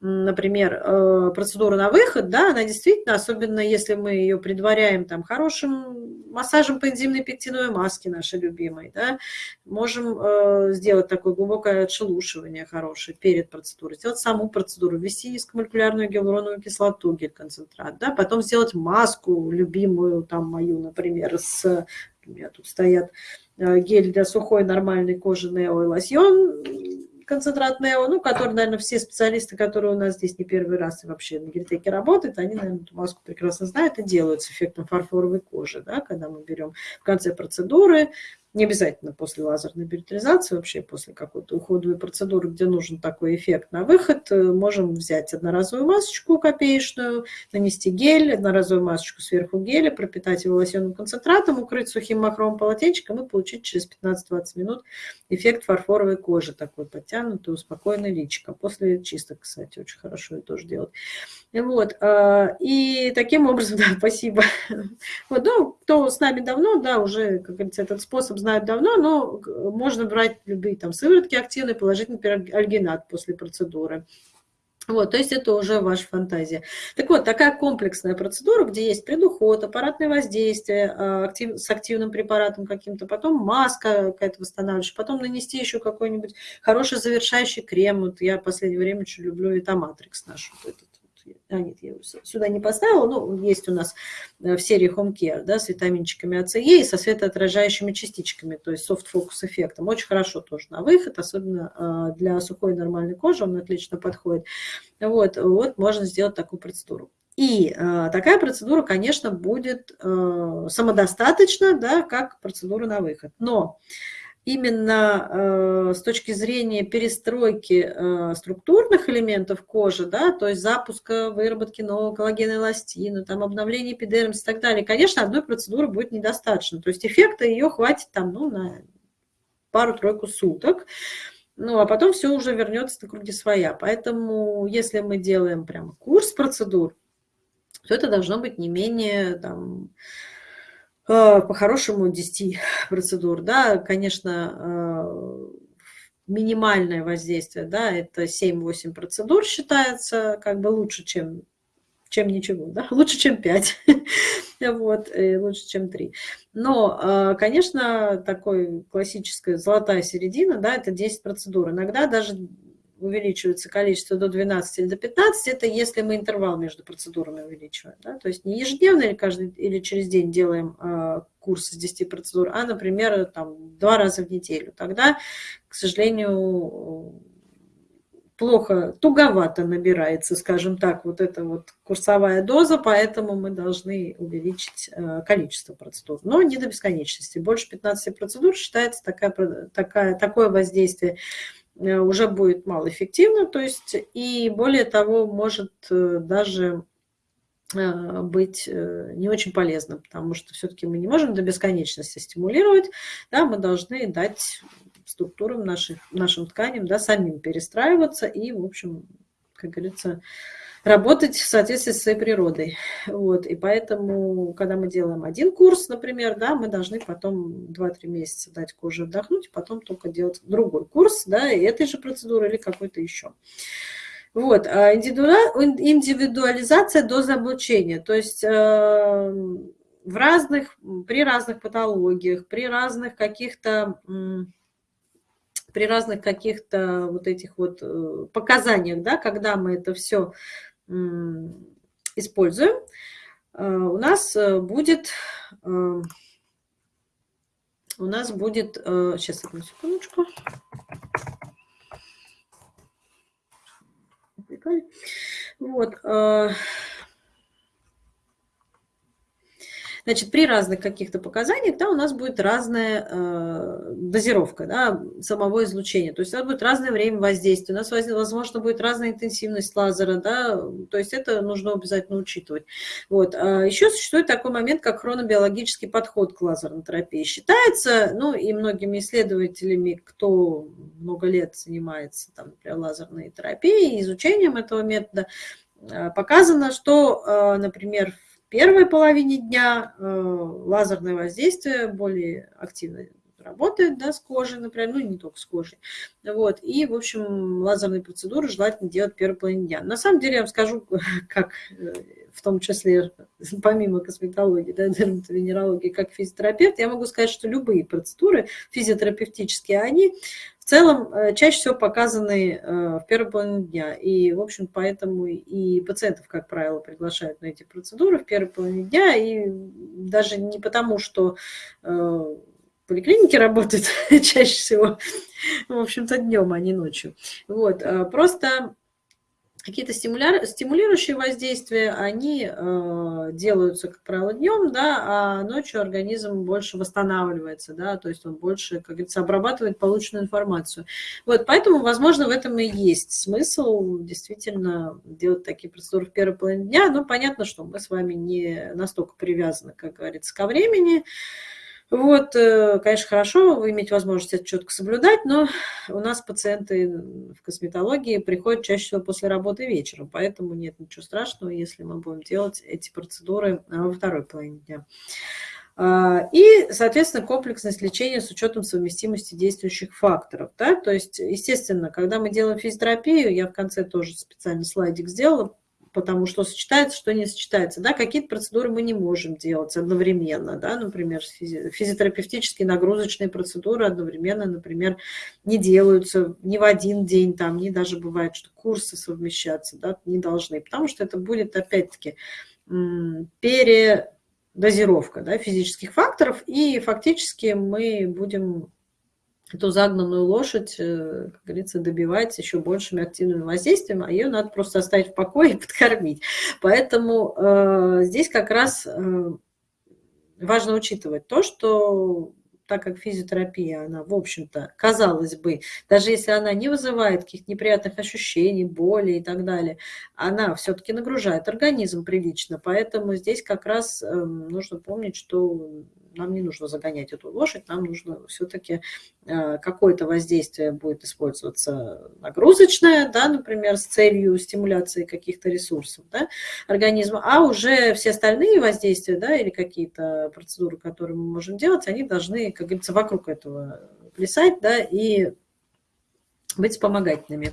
например, э, процедура на выход, да, она действительно, особенно если мы ее предваряем там хорошим массажем по энзимной пектиновой маске нашей любимой, да, можем э, сделать такое глубокое отшелушивание хорошее перед процедурой, сделать саму процедуру, ввести низкомолекулярную гиалуроновую кислоту, гель-концентрат, да, потом сделать маску любимую, там мою, например, с, у меня тут стоят э, гель для сухой нормальной кожи Нео и лосьон, концентрат Нео, ну, который, наверное, все специалисты, которые у нас здесь не первый раз и вообще на Гельтеке работают, они, наверное, эту маску прекрасно знают и делают с эффектом фарфоровой кожи, да, когда мы берем в конце процедуры не обязательно после лазерной биотеризации, вообще после какой-то уходовой процедуры, где нужен такой эффект на выход, э, можем взять одноразовую масочку копеечную, нанести гель, одноразовую масочку сверху геля, пропитать его лосьонным концентратом, укрыть сухим махровым полотенчиком и получить через 15-20 минут эффект фарфоровой кожи, такой подтянутый, успокоенный личико. После чисток, кстати, очень хорошо это тоже делать. Вот. А, и таким образом, да, спасибо. Вот, ну, кто с нами давно, да, уже, как говорится, этот способ знают давно, но можно брать любые там сыворотки активные, положить, например, альгинат после процедуры. Вот, то есть это уже ваша фантазия. Так вот, такая комплексная процедура, где есть предуход, аппаратное воздействие а, актив, с активным препаратом каким-то, потом маска какая-то восстанавливающая, потом нанести еще какой-нибудь хороший завершающий крем. Вот я в последнее время очень люблю Витаматрикс наш вот этот а нет, я его сюда не поставила, но есть у нас э, в серии Home Care, да, с витаминчиками АЦЕ и со светоотражающими частичками, то есть focus эффектом. Очень хорошо тоже на выход, особенно а, для сухой нормальной кожи, он отлично подходит. Вот, вот можно сделать такую процедуру. И э, такая процедура, конечно, будет э, самодостаточна, да, как процедура на выход. Но именно э, с точки зрения перестройки э, структурных элементов кожи, да, то есть запуска выработки нового коллагена эластина, там, обновления эпидермиса и так далее, конечно, одной процедуры будет недостаточно. То есть эффекта ее хватит там, ну, на пару-тройку суток. Ну, а потом все уже вернется на круги своя. Поэтому, если мы делаем прям курс процедур, то это должно быть не менее там, по-хорошему 10 процедур, да, конечно, э, минимальное воздействие, да, это 7-8 процедур считается как бы лучше, чем, чем ничего, да, лучше, чем 5, вот, лучше, чем 3. Но, э, конечно, такой классическая золотая середина, да, это 10 процедур. Иногда даже увеличивается количество до 12 или до 15, это если мы интервал между процедурами увеличиваем. Да? То есть не ежедневно или, каждый, или через день делаем э, курс из 10 процедур, а, например, там, два раза в неделю. Тогда, к сожалению, плохо, туговато набирается, скажем так, вот эта вот курсовая доза, поэтому мы должны увеличить э, количество процедур. Но не до бесконечности. Больше 15 процедур считается такая, такая, такое воздействие уже будет малоэффективно, то есть и более того, может э, даже э, быть не очень полезно, потому что все-таки мы не можем до бесконечности стимулировать, да, мы должны дать структурам наших, нашим тканям да, самим перестраиваться и, в общем, как говорится, работать в соответствии с своей природой. Вот. И поэтому, когда мы делаем один курс, например, да, мы должны потом 2-3 месяца дать коже отдохнуть, потом только делать другой курс, да, этой же процедуры или какой-то еще. Вот, а индивидуализация дозы облучения, то есть э, в разных, при разных патологиях, при разных каких-то при разных каких-то вот этих вот э, показаниях, да, когда мы это все используем, э, у нас э, будет, э, у нас будет, сейчас одну секундочку. Вот, Значит, при разных каких-то показаниях да, у нас будет разная э, дозировка да, самого излучения. То есть у нас будет разное время воздействия, у нас, возможно, будет разная интенсивность лазера. Да, то есть это нужно обязательно учитывать. Вот. А еще существует такой момент, как хронобиологический подход к лазерной терапии. Считается, ну и многими исследователями, кто много лет занимается там, например, лазерной терапией, изучением этого метода, э, показано, что, э, например, первой половине дня э, лазерное воздействие более активно работает да, с кожей, например, ну не только с кожей. Вот. И, в общем, лазерные процедуры желательно делать в первой половине дня. На самом деле, я вам скажу, как э, в том числе, помимо косметологии, да, дерматовенерологии, как физиотерапевт, я могу сказать, что любые процедуры физиотерапевтические, они в целом э, чаще всего показаны э, в первой половине дня. И, в общем, поэтому и пациентов, как правило, приглашают на эти процедуры в первой половине дня. И даже не потому, что э, поликлиники работают чаще всего, в общем-то, днем, а не ночью. Вот, просто какие-то стимулирующие воздействия, они э, делаются, как правило, днем, да, а ночью организм больше восстанавливается, да, то есть он больше, как говорится, обрабатывает полученную информацию. Вот, поэтому, возможно, в этом и есть смысл действительно делать такие процедуры в первой половине дня, но понятно, что мы с вами не настолько привязаны, как говорится, ко времени, вот, э, конечно, хорошо иметь возможность это четко соблюдать, но у нас пациенты в косметологии приходят чаще всего после работы вечером, поэтому нет ничего страшного, если мы будем делать эти процедуры во второй половине дня. А, и, соответственно, комплексность лечения с учетом совместимости действующих факторов. Да? То есть, естественно, когда мы делаем физиотерапию, я в конце тоже специально слайдик сделала, потому что сочетается, что не сочетается. Да, какие-то процедуры мы не можем делать одновременно, да, например, физи физиотерапевтические нагрузочные процедуры одновременно, например, не делаются ни в один день, там, не даже бывает, что курсы совмещаться, да, не должны, потому что это будет, опять-таки, передозировка да, физических факторов, и фактически мы будем эту загнанную лошадь, э, как говорится, добивать еще большими активными воздействиями, а ее надо просто оставить в покое и подкормить. Поэтому э, здесь как раз э, важно учитывать то, что так как физиотерапия, она, в общем-то, казалось бы, даже если она не вызывает каких-то неприятных ощущений, боли и так далее, она все-таки нагружает организм прилично. Поэтому здесь как раз эм, нужно помнить, что нам не нужно загонять эту лошадь, нам нужно все-таки э, какое-то воздействие будет использоваться нагрузочное, да, например, с целью стимуляции каких-то ресурсов да, организма, а уже все остальные воздействия да, или какие-то процедуры, которые мы можем делать, они должны, как говорится, вокруг этого плясать да, и быть вспомогательными.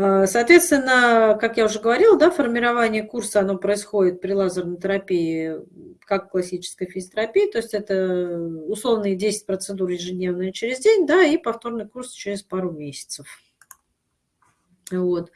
А, соответственно, как я уже говорила, да, формирование курса оно происходит при лазерной терапии, как классической физиотерапии, то есть это условные 10 процедур ежедневно через день, да, и повторный курс через пару месяцев. Вот.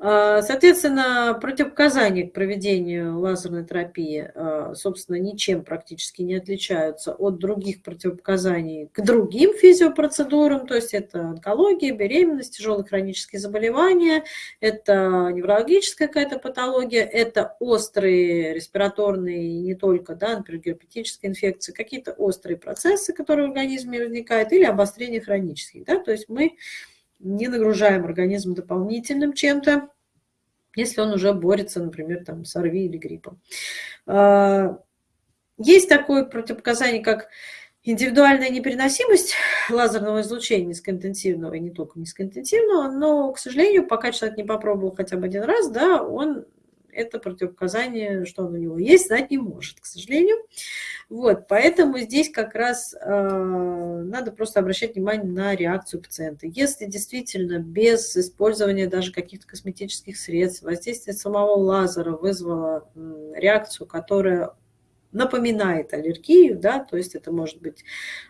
А, соответственно, противопоказания к проведению лазерной терапии, а, собственно, ничем практически не отличаются от других противопоказаний к другим физиопроцедурам, то есть это онкология, беременность, тяжелые хронические заболевания, это неврологическая какая-то патология, это острые респираторные, не только, да, например, герпетические инфекции, какие-то острые процессы, которые в организме возникают, или обострение хронических, да, то есть мы не нагружаем организм дополнительным чем-то, если он уже борется, например, там, с ОРВИ или гриппом. А, есть такое противопоказание, как индивидуальная непереносимость лазерного излучения низкоинтенсивного, и не только низкоинтенсивного, но, к сожалению, пока человек не попробовал хотя бы один раз, да, он это противопоказание, что он у него есть, знать не может, к сожалению. Вот, поэтому здесь как раз э, надо просто обращать внимание на реакцию пациента. Если действительно без использования даже каких-то косметических средств воздействие самого лазера вызвало реакцию, которая напоминает аллергию, да, то есть это может быть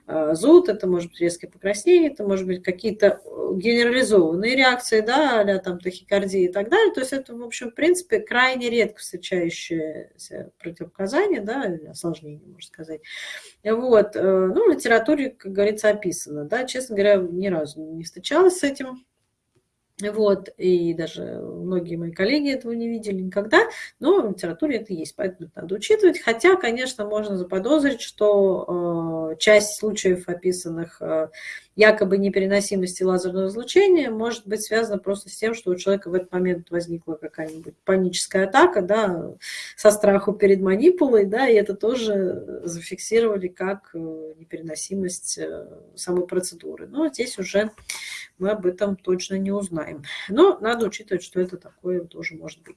э, зуд, это может быть резкое покраснение, это может быть какие-то э, генерализованные реакции, да, а там тахикардия и так далее, то есть это, в общем, в принципе, крайне редко встречающееся противопоказание, да, осложнение, можно сказать. Вот, э, ну, в литературе, как говорится, описано, да, честно говоря, ни разу не встречалась с этим, вот, и даже многие мои коллеги этого не видели никогда, но в литературе это есть, поэтому это надо учитывать. Хотя, конечно, можно заподозрить, что э, часть случаев, описанных э, якобы непереносимости лазерного излучения может быть связано просто с тем, что у человека в этот момент возникла какая-нибудь паническая атака, да, со страху перед манипулой, да, и это тоже зафиксировали как э, непереносимость э, самой процедуры. Но здесь уже мы об этом точно не узнаем. Но надо учитывать, что это такое тоже может быть.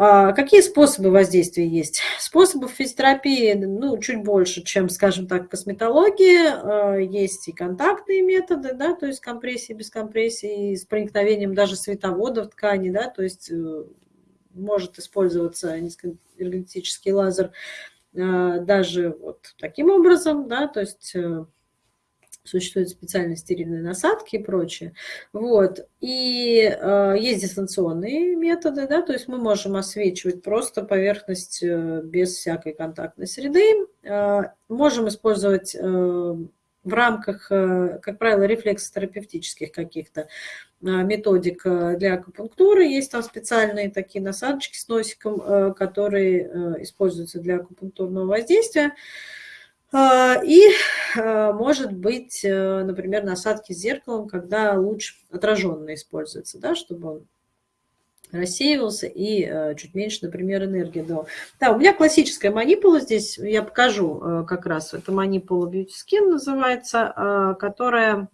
А, какие способы воздействия есть? Способов физиотерапии ну, чуть больше, чем, скажем так, косметологии. А, есть и контактные методы, да, то есть компрессии, без компрессии, с проникновением даже световода в ткани, да, то есть э, может использоваться низкоэнергетический лазер а, даже вот таким образом, да, то есть э, существуют специальные стерильные насадки и прочее. Вот. И э, есть дистанционные методы, да, то есть мы можем освечивать просто поверхность э, без всякой контактной среды. Э, можем использовать э, в рамках, э, как правило, рефлексотерапевтических каких-то э, методик э, для акупунктуры. Есть там специальные такие насадочки с носиком, которые используются для акупунктурного воздействия. А, и а, может быть, э, например, насадки с зеркалом, когда луч отраженно используется, да, чтобы он рассеивался и э, чуть меньше, например, энергии дал. Да, у меня классическая манипула здесь, я покажу э, как раз, это манипула Beauty Skin называется, которая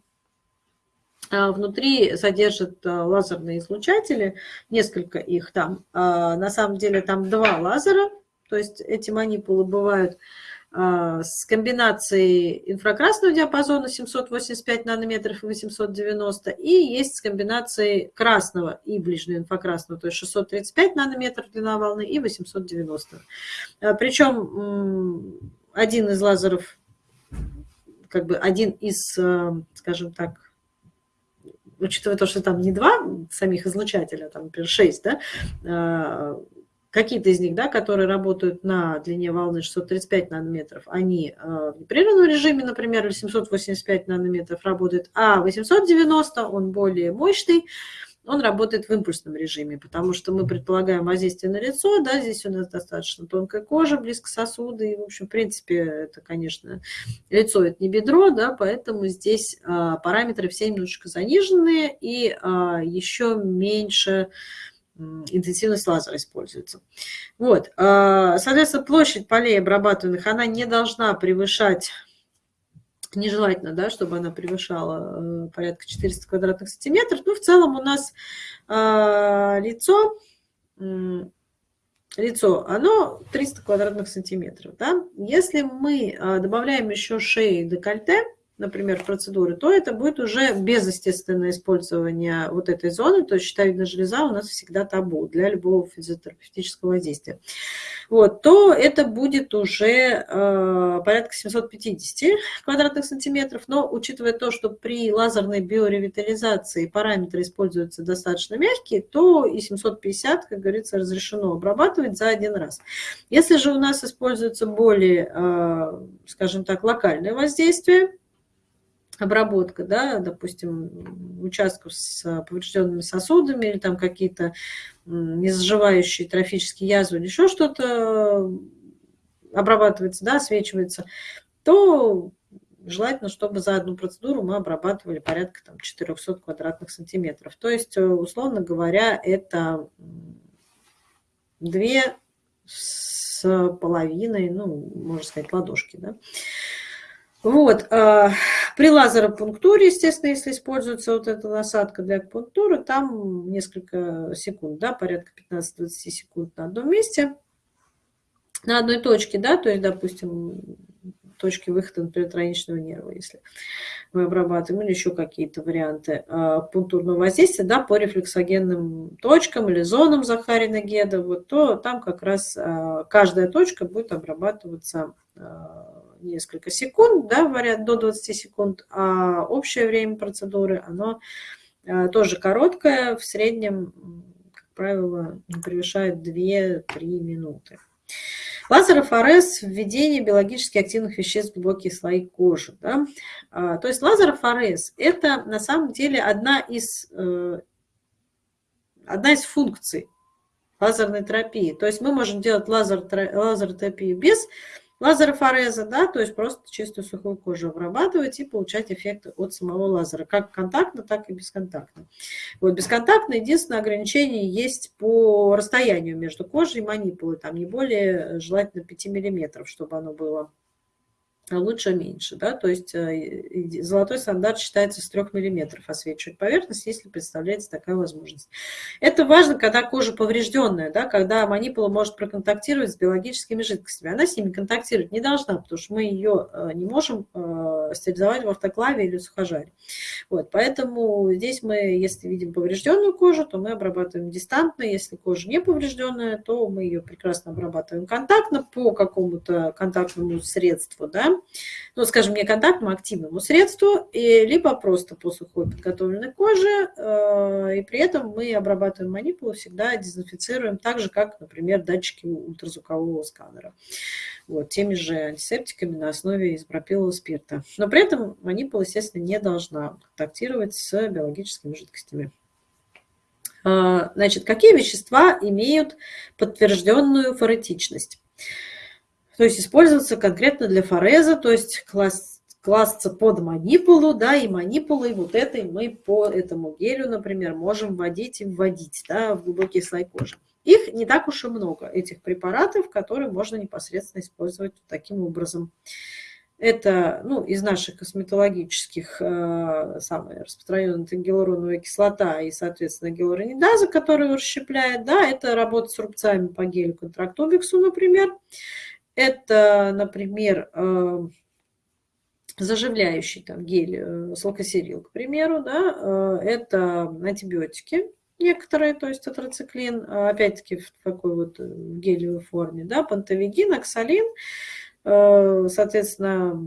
внутри содержит лазерные излучатели, несколько их там. На самом деле там два лазера, То есть эти манипулы бывают а, с комбинацией инфракрасного диапазона 785 нанометров и 890, и есть с комбинацией красного и ближнего инфракрасного, то есть 635 нанометров длина волны и 890. А, Причем один из лазеров, как бы один из, а, скажем так, учитывая то, что там не два самих излучателя, там, например, шесть, да, Какие-то из них, да, которые работают на длине волны 635 нанометров, они э, в непрерывном режиме, например, 785 нанометров работают, а 890, он более мощный, он работает в импульсном режиме, потому что мы предполагаем воздействие на лицо, да, здесь у нас достаточно тонкая кожа, близко сосуды, и, в общем, в принципе, это, конечно, лицо – это не бедро, да, поэтому здесь а, параметры все немножечко заниженные, и а, еще меньше интенсивность лазера используется. Вот, а, соответственно, площадь полей обрабатываемых, она не должна превышать, нежелательно, да, чтобы она превышала э, порядка 400 квадратных сантиметров. Ну, в целом у нас а, лицо, лицо, оно 300 квадратных сантиметров, да. Если мы а, добавляем еще шеи и декольте, например, процедуры, то это будет уже без использования вот этой зоны, то есть щитовидная железа у нас всегда табу для любого физиотерапевтического воздействия. Вот, то это будет уже э, порядка 750 квадратных сантиметров, но учитывая то, что при лазерной биоревитализации параметры используются достаточно мягкие, то и 750, как говорится, разрешено обрабатывать за один раз. Если же у нас используется более, э, скажем так, локальное воздействие, обработка, да, допустим, участков с поврежденными сосудами или там какие-то незаживающие трофические язвы или еще что-то обрабатывается, да, освечивается, то желательно, чтобы за одну процедуру мы обрабатывали порядка там, 400 квадратных сантиметров. То есть, э, условно говоря, это две с половиной, ну, можно сказать, ладошки, да. Вот. А, при лазеропунктуре, естественно, если используется вот эта насадка для акупунктуры, там несколько секунд, да, порядка 15-20 секунд на одном месте, на одной точке, да, то есть, допустим, точки выхода, например, нерва, если мы обрабатываем, или еще какие-то варианты а, пунктурного воздействия, да, по рефлексогенным точкам или зонам Захарина Геда, вот, то там как раз а, каждая точка будет обрабатываться несколько секунд, да, вариант до 20 секунд, а общее время процедуры, оно э, тоже короткое, в среднем, как правило, не превышает 2-3 минуты. Лазерофорез – введение биологически активных веществ в глубокие слои кожи. Да? А, то есть лазерофорез – это на самом деле одна из, э, одна из функций лазерной терапии. То есть мы можем делать лазер, лазеротерапию без лазерофореза, да, то есть просто чистую сухую кожу обрабатывать и получать эффект от самого лазера, как контактно, так и бесконтактно. Вот бесконтактно единственное ограничение есть по расстоянию между кожей и манипулой, там не более желательно 5 миллиметров, чтобы оно было а лучше меньше. Да? То есть э, золотой стандарт считается с 3 мм освечивать поверхность, если представляется такая возможность. Это важно, когда кожа поврежденная, да? когда манипула может проконтактировать с биологическими жидкостями. Она с ними контактировать не должна, потому что мы ее э, не можем э, стерилизовать в автоклаве или сухожаре. Вот, поэтому здесь мы, если видим поврежденную кожу, то мы обрабатываем дистантно. Если кожа не поврежденная, то мы ее прекрасно обрабатываем контактно по какому-то контактному средству, да, ну, скажем, не контактному, а активному средству, и, либо просто по сухой подготовленной коже, э, и при этом мы обрабатываем манипулу, всегда дезинфицируем так же, как, например, датчики ультразвукового сканера. Вот, теми же антисептиками на основе изопропилового спирта. Но при этом манипула, естественно, не должна контактировать с биологическими жидкостями. Э, значит, какие вещества имеют подтвержденную форетичность? То есть использоваться конкретно для фореза, то есть класть, класться под манипулу, да, и манипулой вот этой мы по этому гелю, например, можем вводить и вводить, да, в глубокий слой кожи. Их не так уж и много, этих препаратов, которые можно непосредственно использовать таким образом. Это ну, из наших косметологических э, самая распространенная это гиалуроновая кислота и, соответственно, гиалуронидаза, которая расщепляет. Да, это работа с рубцами по гелю контрактубиксу, например. Это, например, э, заживляющий там гель э, слокосерил, к примеру, да, э, это антибиотики некоторые, то есть тетрациклин, опять-таки в такой вот э, гелевой форме, да, пантовигин, оксалин, Э, соответственно,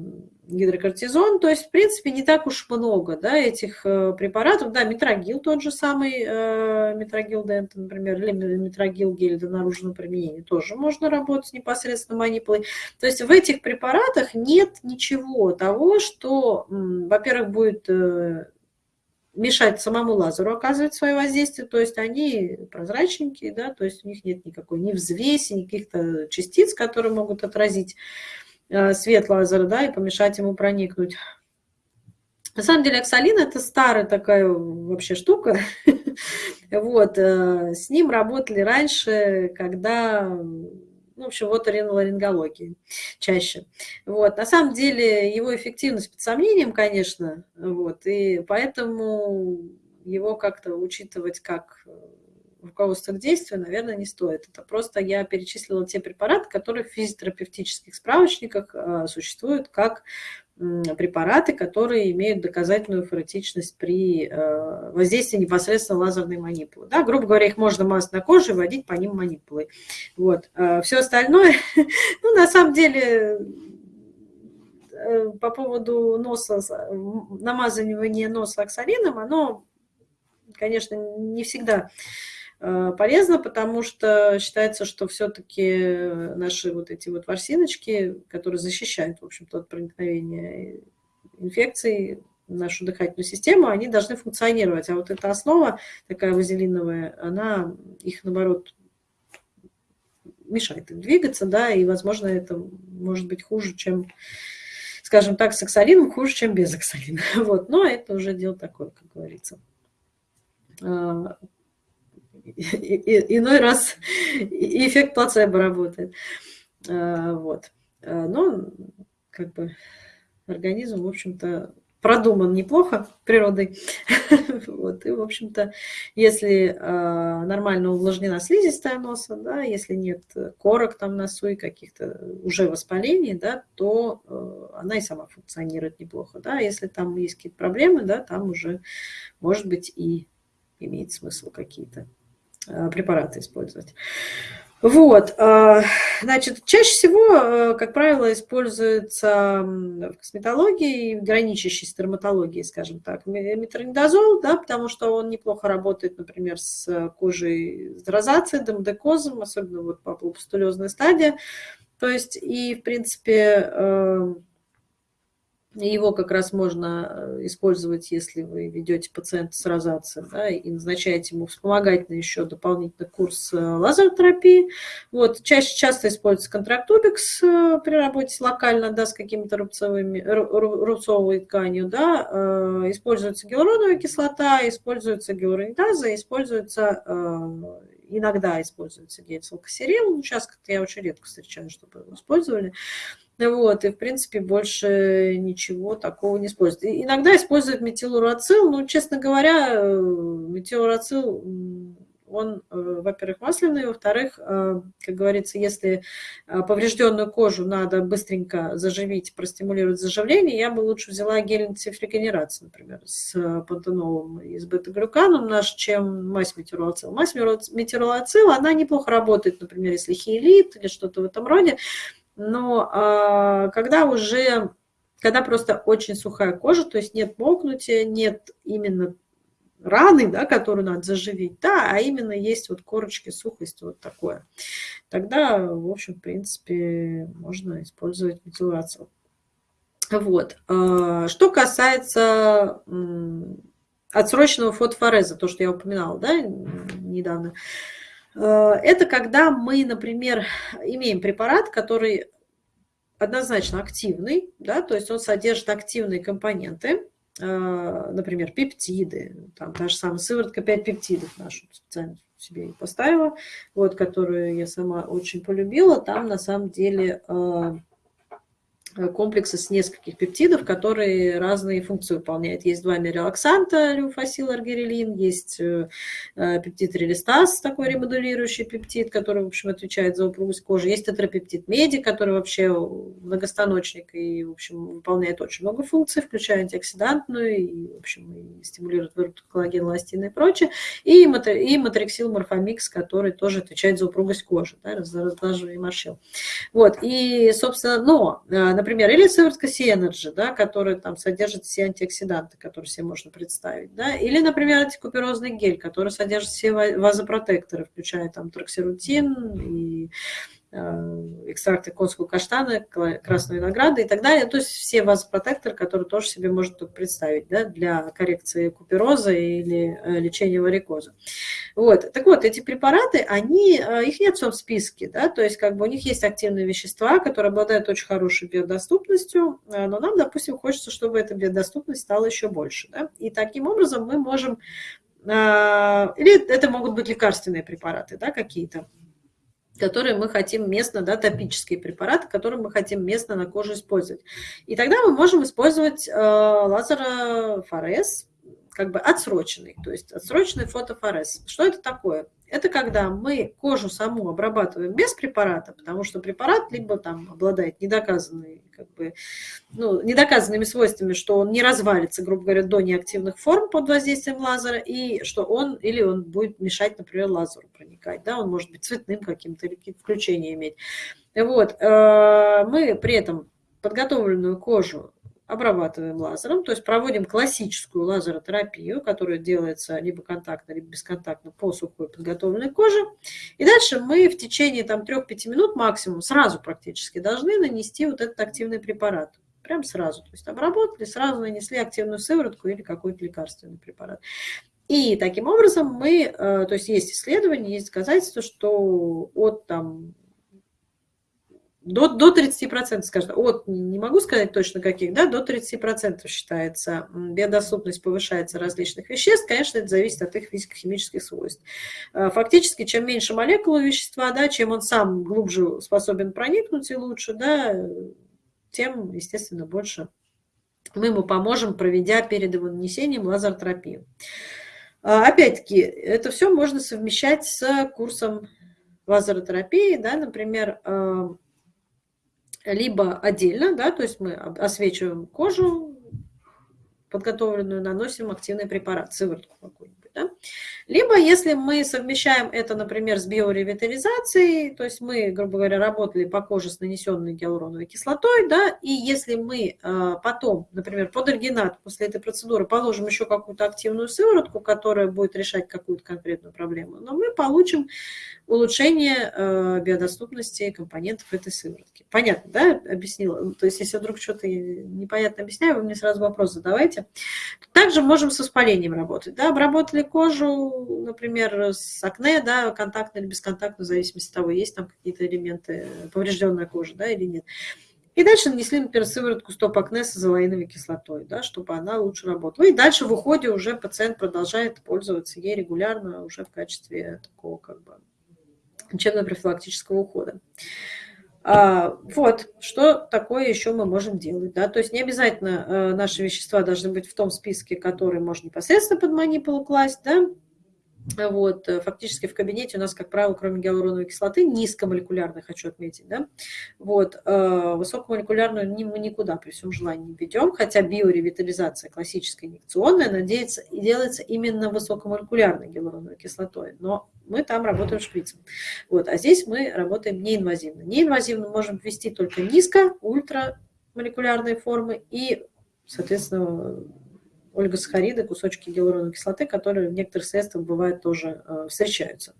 гидрокортизон. То есть, в принципе, не так уж много да, этих э, препаратов. Да, метрогил тот же самый, э, метрогил дент, например, или метрогил гель для наружного применения тоже можно работать непосредственно манипулой. То есть в этих препаратах нет ничего того, что, во-первых, будет мешать самому лазеру оказывать свое воздействие, то есть они прозрачненькие, да, то есть у них нет никакой ни взвеси, ни каких-то частиц, которые могут отразить э, свет лазера, да, и помешать ему проникнуть. На самом деле оксалин – это старая такая вообще штука. вот, э, с ним работали раньше, когда ну, в общем, вот риноларингологии чаще. Вот. На самом деле его эффективность под сомнением, конечно, вот, и поэтому его как-то учитывать как э, руководство к действию, наверное, не стоит. Это просто я перечислила те препараты, которые в физиотерапевтических справочниках э, существуют как препараты, которые имеют доказательную ферротичность при э, воздействии непосредственно лазерной манипулы. Да, грубо говоря, их можно мазать на коже и вводить по ним манипулой. Вот. Э, Все остальное, ну, на самом деле, э, по поводу носа, намазывания носа оксалином, оно, конечно, не всегда полезно, потому что считается, что все-таки наши вот эти вот ворсиночки, которые защищают, в общем-то, от проникновения инфекций нашу дыхательную систему, они должны функционировать. А вот эта основа такая вазелиновая, она их, наоборот, мешает им двигаться, да, и, возможно, это может быть хуже, чем, скажем так, с оксалином, хуже, чем без оксалина. Вот, но это уже дело такое, как говорится. Иной раз эффект плацебо работает. А, вот. А, но как бы организм, в общем-то, продуман неплохо природой. вот. И, в общем-то, если э, нормально увлажнена слизистая носа, да, если нет корок там носу и каких-то уже воспалений, да, то она и сама функционирует неплохо. Да. Если там есть какие-то проблемы, да, там уже, может быть, и имеет смысл какие-то препараты использовать. Вот, э, значит, чаще всего, э, как правило, используется в косметологии, граничащей с дерматологией, скажем так, метронидозол, да, потому что он неплохо работает, например, с кожей с розацией, демодекозом, особенно вот по папулопустулезной стадии. То есть, и, в принципе, его как раз можно э, использовать, если вы ведете пациента с розацией да, и назначаете ему вспомогательный еще дополнительный курс э, лазеротерапии. Вот, чаще часто используется контрактубикс э, при работе локально да, с какими-то рубцовыми, рубцовой тканью. Да, используется гиалуроновая кислота, используется гиалуронидаза, используется иногда используется гель. Сейчас как-то я очень редко встречаю, чтобы его использовали. Вот, и, в принципе, больше ничего такого не используют. Иногда используют метилурацил, но, честно говоря, э, метилурацил, он, э, во-первых, масляный, во-вторых, э, как говорится, если поврежденную кожу надо быстренько заживить, простимулировать заживление, я бы лучше взяла гель антифрикогенерации, например, с пантенолом и с бета-глюканом наш, чем мазь метилурацил. Мазь метилурацил, она неплохо работает, например, если хиелит или что-то в этом роде, но а, когда уже, когда просто очень сухая кожа, то есть нет мокнутия, нет именно раны, да, которую надо заживить, да, а именно есть вот корочки, сухость, вот такое. Тогда, в общем, в принципе, можно использовать метилацию. Вот. А, что касается отсроченного фотофореза, то, что я упоминала, да, недавно, это когда мы, например, имеем препарат, который однозначно активный, да, то есть он содержит активные компоненты, э, например, пептиды, там та же самая сыворотка 5 пептидов нашу специально себе поставила, вот, которую я сама очень полюбила, там на самом деле э, комплексы с нескольких пептидов, которые разные функции выполняют. Есть два мирелаксанта, люфасил, аргирелин, есть э, э, пептид релистаз, такой ремодулирующий пептид, который, в общем, отвечает за упругость кожи. Есть тетрапептид меди, который вообще многостаночник и, в общем, выполняет очень много функций, включая антиоксидантную, и, в общем, и стимулирует выработку коллагена, эластина и прочее. И, матриксил морфомикс, который тоже отвечает за упругость кожи, да, разглаживание морщин. Вот, и, собственно, но, например, например, или сыворотка C-Energy, да, которая там содержит все антиоксиданты, которые себе можно представить, да, или, например, антикуперозный гель, который содержит все вазопротекторы, включая там троксирутин и экстракты конского каштана, красной винограда и так далее. То есть все вазопротекторы, которые тоже себе можно представить да, для коррекции купероза или э, лечения варикоза. Вот. Так вот, эти препараты, они, э, их нет в списке, да, то есть как бы у них есть активные вещества, которые обладают очень хорошей биодоступностью, но нам, допустим, хочется, чтобы эта биодоступность стала еще больше. Да? И таким образом мы можем, или это могут быть лекарственные препараты да, какие-то, которые мы хотим местно, да, топические препараты, которые мы хотим местно на коже использовать. И тогда мы можем использовать э, лазерофорез, как бы отсроченный, то есть отсроченный фотофорез. Что это такое? Это когда мы кожу саму обрабатываем без препарата, потому что препарат либо там обладает недоказанной, как бы, ну, недоказанными свойствами, что он не развалится, грубо говоря, до неактивных форм под воздействием лазера, и что он или он будет мешать, например, лазеру проникать, да, он может быть цветным каким-то или какие-то включения иметь. Вот, э, мы при этом подготовленную кожу обрабатываем лазером, то есть проводим классическую лазеротерапию, которая делается либо контактно, либо бесконтактно по сухой подготовленной коже. И дальше мы в течение там 3-5 минут максимум, сразу практически, должны нанести вот этот активный препарат. Прям сразу. То есть обработали, сразу нанесли активную сыворотку или какой-то лекарственный препарат. И таким образом мы, э, то есть есть исследования, есть доказательства, что от там до, до 30%, скажем, от, не могу сказать точно каких, да, до 30% считается, биодоступность повышается различных веществ, конечно, это зависит от их физико-химических свойств. А, фактически, чем меньше молекул вещества, да, чем он сам глубже способен проникнуть и лучше, да, тем, естественно, больше мы ему поможем, проведя перед его нанесением лазертерапию. А, опять-таки, это все можно совмещать с курсом лазеротерапии, да, например, а, либо отдельно, да, то есть мы освечиваем кожу подготовленную, наносим активный препарат, сыворотку какую-нибудь. Да? Либо если мы совмещаем это, например, с биоревитализацией, то есть мы, грубо говоря, работали по коже с нанесенной гиалуроновой кислотой, да, и если мы э, потом, например, под альгинат после этой процедуры положим еще какую-то активную сыворотку, которая будет решать какую-то конкретную проблему, но мы получим улучшение э, биодоступности компонентов этой сыворотки. Понятно, да, объяснила? То есть если вдруг что-то непонятно объясняю, вы мне сразу вопрос задавайте. Также можем с воспалением работать. Да? Обработали кожу, например, с акне, да, контактно или бесконтактно, в зависимости от того, есть там какие-то элементы, поврежденная кожа да, или нет. И дальше нанесли, например, сыворотку стоп-акне с азолаиновой кислотой, да, чтобы она лучше работала. И дальше в уходе уже пациент продолжает пользоваться ей регулярно уже в качестве такого как бы лечебно-профилактического ухода. А, вот, что такое еще мы можем делать. Да? То есть не обязательно э, наши вещества должны быть в том списке, который можно непосредственно под манипулу класть, да? Вот, э, фактически в кабинете у нас, как правило, кроме гиалуроновой кислоты, низкомолекулярной, хочу отметить, да, вот, э, высокомолекулярную мы никуда при всем желании не ведем, хотя биоревитализация классическая инъекционная, надеется, и делается именно высокомолекулярной гиалуроновой кислотой, но мы там работаем шприцем. Вот, а здесь мы работаем неинвазивно. Неинвазивно можем ввести только низко, ультрамолекулярные формы и, соответственно, ольгосахариды, кусочки гиалуроновой кислоты, которые в некоторых средствах бывают тоже э, встречаются.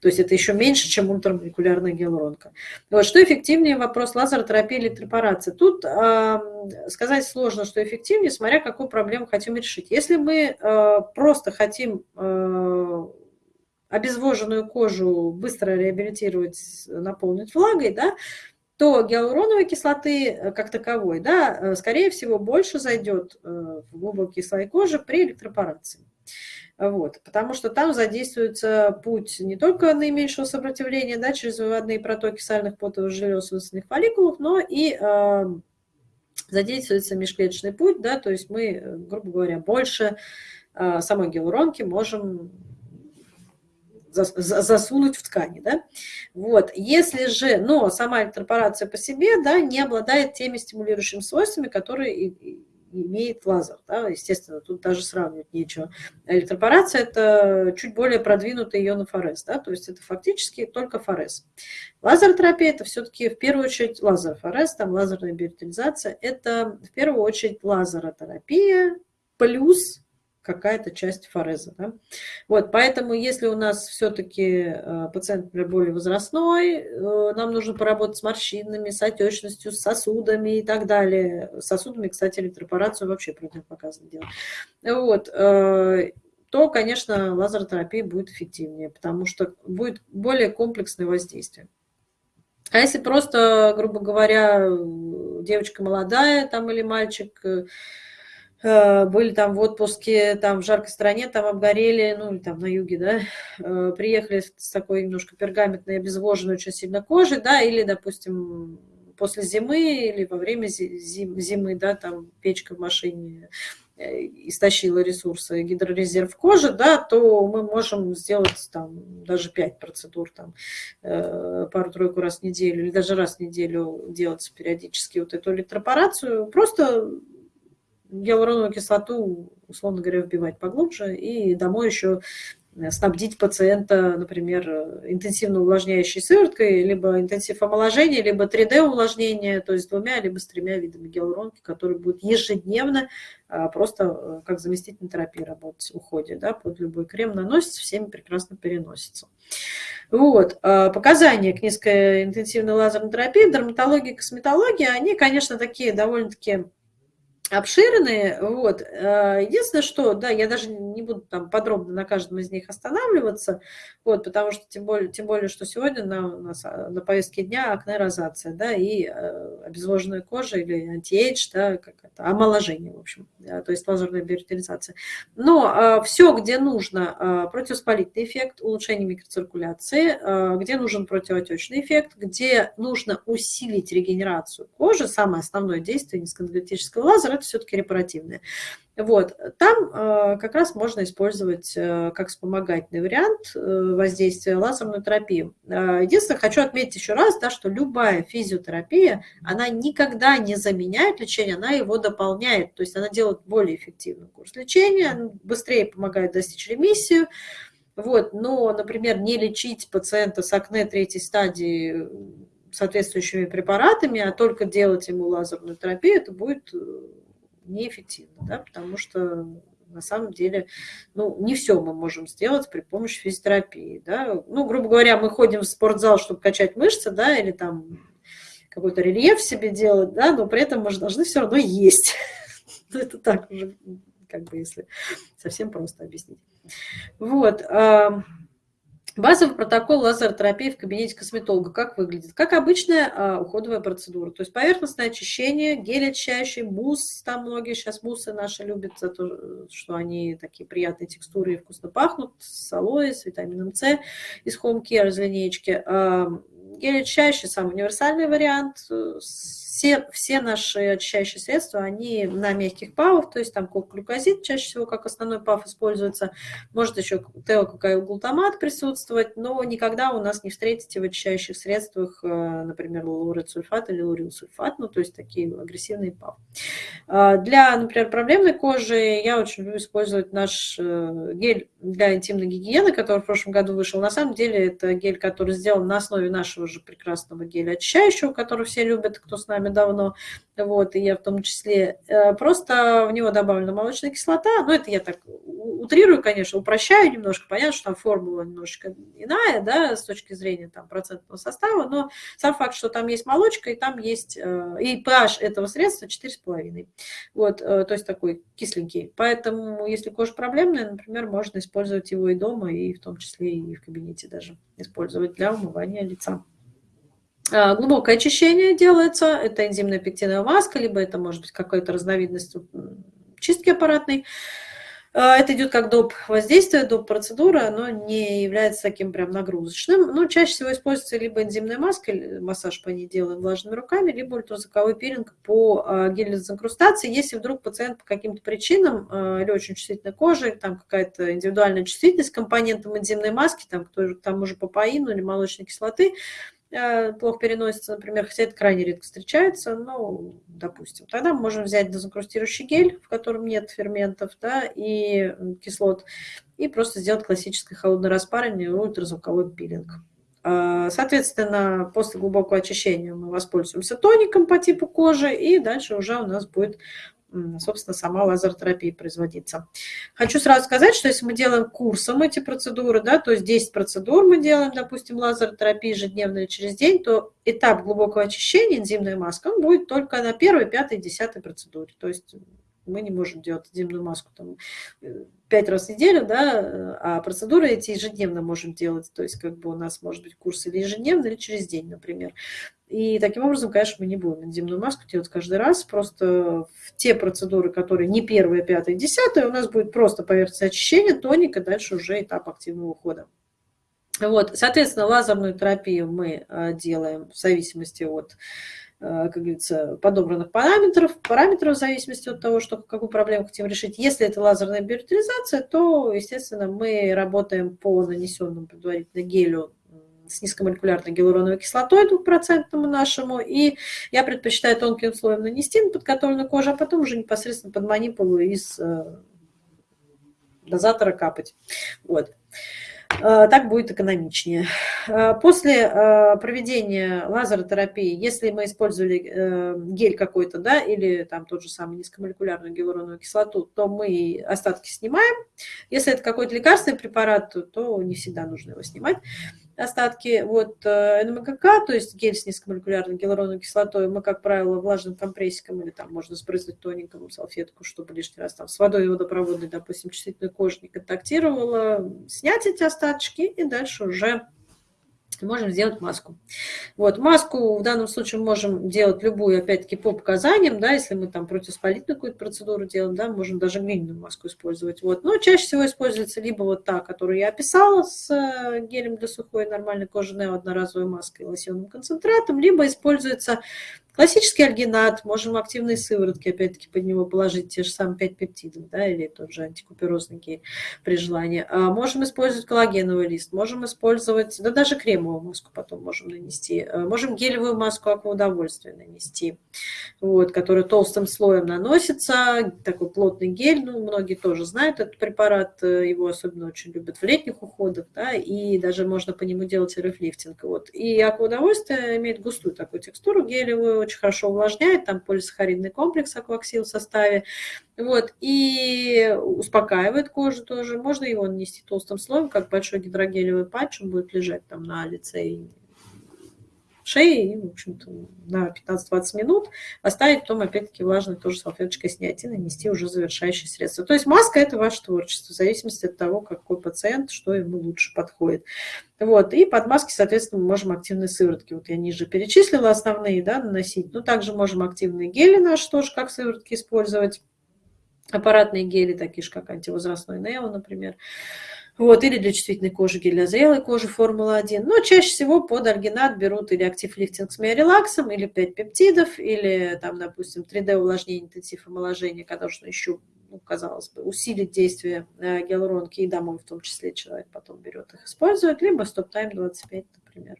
То есть это еще меньше, чем ультрамолекулярная гиалуронка. Вот, что эффективнее? Вопрос лазеротерапии или препарации. Тут э, сказать сложно, что эффективнее, смотря какую проблему хотим решить. Если мы э, просто хотим э, обезвоженную кожу быстро реабилитировать, наполнить влагой, да, то гиалуроновой кислоты э, как таковой, да, э, скорее всего, больше зайдет э, в глубокие слои кожи при электропорации. Вот, потому что там задействуется путь не только наименьшего сопротивления да, через выводные протоки сальных потовых желез в фолликулах, но и задействуется межклеточный путь, да, то есть мы, грубо говоря, больше самой гиалуронки можем засунуть в ткани, да. Вот, если же, но сама электропорация по себе, да, не обладает теми стимулирующими свойствами, которые имеет лазер, да, естественно, тут даже сравнивать нечего. Электропорация – это чуть более продвинутый ионофорез, да, то есть это фактически только форез. Лазеротерапия – это все-таки в первую очередь лазерофорез, там лазерная биоритализация – это в первую очередь лазеротерапия плюс какая-то часть фореза. Да? Вот, поэтому если у нас все-таки э, пациент, например, более возрастной, э, нам нужно поработать с морщинами, с отечностью, с сосудами и так далее. Сосудами, кстати, электропорацию вообще противопоказано делать. Вот, э, то, конечно, лазеротерапия будет эффективнее, потому что будет более комплексное воздействие. А если просто, грубо говоря, девочка молодая там или мальчик, были там в отпуске, там в жаркой стране, там обгорели, ну, или там на юге, да, э, приехали с такой немножко пергаментной, обезвоженной очень сильно кожей, да, или, допустим, после зимы или во время зимы, да, там печка в машине э, истощила ресурсы гидрорезерв кожи, да, то мы можем сделать там даже 5 процедур, там, пару-тройку раз в неделю или даже раз в неделю делать периодически вот эту электропорацию, просто гиалуроновую кислоту, условно говоря, вбивать поглубже, и домой еще э, снабдить пациента, например, интенсивно увлажняющей сывороткой, либо интенсив омоложения, либо 3D увлажнение, то есть двумя, либо с тремя видами гиалуронки, которые будут ежедневно а, просто э, как заместительная терапия работать в уходе, да, под любой крем наносится, всеми прекрасно переносится. Вот. А, показания к низкоинтенсивной лазерной терапии, дерматологии, косметологии, они, конечно, такие довольно-таки обширные. Вот. Э, единственное, что, да, я даже не буду там подробно на каждом из них останавливаться, вот, потому что тем более, тем более что сегодня на, на, на повестке дня акне-розация, да, и э, обезвоженная кожа или антиэйдж, да, как это, омоложение, в общем, да, то есть лазерная биоритализация. Но э, все, где нужно противоспалительный эффект, улучшение микроциркуляции, где нужен противоотечный эффект, где нужно усилить регенерацию кожи, самое основное действие низкоэнергетического лазера, это все-таки репаративное. Вот, там э, как раз можно использовать э, как вспомогательный вариант э, воздействия лазерную терапию. Э, единственное, хочу отметить еще раз, да, что любая физиотерапия, она никогда не заменяет лечение, она его дополняет, то есть она делает более эффективный курс лечения, быстрее помогает достичь ремиссию, вот, но, например, не лечить пациента с акне третьей стадии соответствующими препаратами, а только делать ему лазерную терапию, это будет э, неэффективно, да, потому что на самом деле, ну, не все мы можем сделать при помощи физиотерапии, да. Ну, грубо говоря, мы ходим в спортзал, чтобы качать мышцы, да, или там какой-то рельеф себе делать, да, но при этом мы же должны все равно есть. Ну, это так уже, как бы, если совсем просто объяснить. Вот. Базовый протокол лазеротерапии в кабинете косметолога как выглядит? Как обычная а, уходовая процедура. То есть поверхностное очищение, гель очищающий, мусс. Там многие сейчас муссы наши любят за то, что они такие приятные текстуры и вкусно пахнут. С алоэ, с витамином С из Home Care из линейки. А, гель очищающий самый универсальный вариант. С все, все наши очищающие средства, они на мягких павах, то есть там глюкозид чаще всего как основной пав используется, может еще теококаилглутамат присутствовать, но никогда у нас не встретите в очищающих средствах, э, например, лаурецульфат или лурилсульфат, ну то есть такие агрессивные пав. А, для, например, проблемной кожи я очень люблю использовать наш э, гель для интимной гигиены, который в прошлом году вышел. На самом деле это гель, который сделан на основе нашего же прекрасного геля очищающего, который все любят, кто с нами нами давно, вот, и я в том числе. Э, просто в него добавлена молочная кислота, ну, это я так утрирую, конечно, упрощаю немножко, понятно, что там формула немножечко иная, да, с точки зрения там процентного состава, но сам факт, что там есть молочка, и там есть, э, и pH этого средства 4,5, вот, э, то есть такой кисленький. Поэтому, если кожа проблемная, например, можно использовать его и дома, и в том числе и в кабинете даже использовать для умывания лица. А, глубокое очищение делается, это энзимная пектиновая маска, либо это может быть какая-то разновидность чистки аппаратной. А, это идет как доп. воздействие, доп. процедура, но не является таким прям нагрузочным. Но чаще всего используется либо энзимная маска, массаж по ней делаем влажными руками, либо ультразвуковой пилинг по а, гелю дезинкрустации. Если вдруг пациент по каким-то причинам или очень чувствительной кожи, там какая-то индивидуальная чувствительность к компонентам энзимной маски, там, к тому же папаину или молочной кислоты, Э, плохо переносится, например, хотя это крайне редко встречается, ну, допустим, тогда мы можем взять дезинкрустирующий гель, в котором нет ферментов, да, и кислот, и просто сделать классическое холодное распаривание, ультразвуковой пилинг. А, соответственно, после глубокого очищения мы воспользуемся тоником по типу кожи, и дальше уже у нас будет собственно, сама лазеротерапия производиться. Хочу сразу сказать, что если мы делаем курсом эти процедуры, да, то есть 10 процедур мы делаем, допустим, лазеротерапии или через день, то этап глубокого очищения, энзимная маска, он будет только на первой, пятой, десятой процедуре. То есть мы не можем делать энзимную маску там, э, пять раз в неделю, да, а процедуры эти ежедневно можем делать. То есть как бы у нас может быть курс или ежедневно, или через день, например. И таким образом, конечно, мы не будем энзимную маску делать каждый раз. Просто в те процедуры, которые не первые, пятые, десятые, у нас будет просто поверхностное очищение, тоника, дальше уже этап активного ухода. Вот, соответственно, лазерную терапию мы э, делаем в зависимости от, э, как говорится, подобранных параметров, параметров в зависимости от того, что, какую проблему хотим решить. Если это лазерная биоритализация, то, естественно, мы работаем по нанесенному предварительно гелю с низкомолекулярной гиалуроновой кислотой двухпроцентному нашему, и я предпочитаю тонким слоем нанести на подготовленную кожу, а потом уже непосредственно под манипулу из э, дозатора капать. Вот. Э, так будет экономичнее. Э, после проведения лазеротерапии, если мы использовали гель какой-то, да, или там тот же самый низкомолекулярную гиалуроновую кислоту, то мы остатки снимаем. Если это какой-то лекарственный препарат, то не всегда нужно его снимать остатки вот э, НМКК, то есть гель с низкомолекулярной гиалуроновой кислотой, мы, как правило, влажным компрессиком или там можно сбрызнуть тоненькому салфетку, чтобы лишний раз там с водой водопроводной, допустим, чувствительной кожи не контактировала, снять эти остаточки и дальше уже можем сделать маску. Вот, маску в данном случае можем делать любую, опять-таки, по показаниям, да, если мы там противоспалительную какую-то процедуру делаем, да, можем даже глиняную маску использовать. Вот, но чаще всего используется либо вот та, которую я описала, с э, гелем для сухой нормальной кожи, одноразовой маской и лосьонным концентратом, либо используется Классический альгинат, можем активные сыворотки, опять-таки, под него положить те же самые 5 пептидов, да, или тот же антикуперозный гель при желании. А можем использовать коллагеновый лист, можем использовать, да даже кремовую маску потом можем нанести. А можем гелевую маску акваудовольствия нанести, вот, которая толстым слоем наносится, такой плотный гель, ну, многие тоже знают этот препарат, э, его особенно очень любят в летних уходах, да, и даже можно по нему делать рефлифтинг. Вот. И акваудовольствие имеет густую такую текстуру гелевую, очень хорошо увлажняет, там полисахаридный комплекс акваксил в составе, вот, и успокаивает кожу тоже. Можно его нанести толстым слоем, как большой гидрогелевый патч, он будет лежать там на лице и шеи, и, в общем-то, на 15-20 минут оставить, потом, опять-таки, влажной тоже салфеточкой снять и нанести уже завершающее средство. То есть маска – это ваше творчество, в зависимости от того, какой пациент, что ему лучше подходит. Вот, и под маски, соответственно, мы можем активные сыворотки, вот я ниже перечислила основные, да, наносить, но также можем активные гели наши тоже как сыворотки использовать, аппаратные гели, такие же, как антивозрастной Нео, например. Вот, или для чувствительной кожи гель для зрелой кожи Формула-1. Но чаще всего под альгинат берут или актив лифтинг с миорелаксом, или 5 пептидов, или, там, допустим, 3D увлажнение, интенсив омоложения, нужно еще, ну, казалось бы, усилить действие э, гиалуронки и домой в том числе человек потом берет их, использует, либо стоп-тайм 25, например.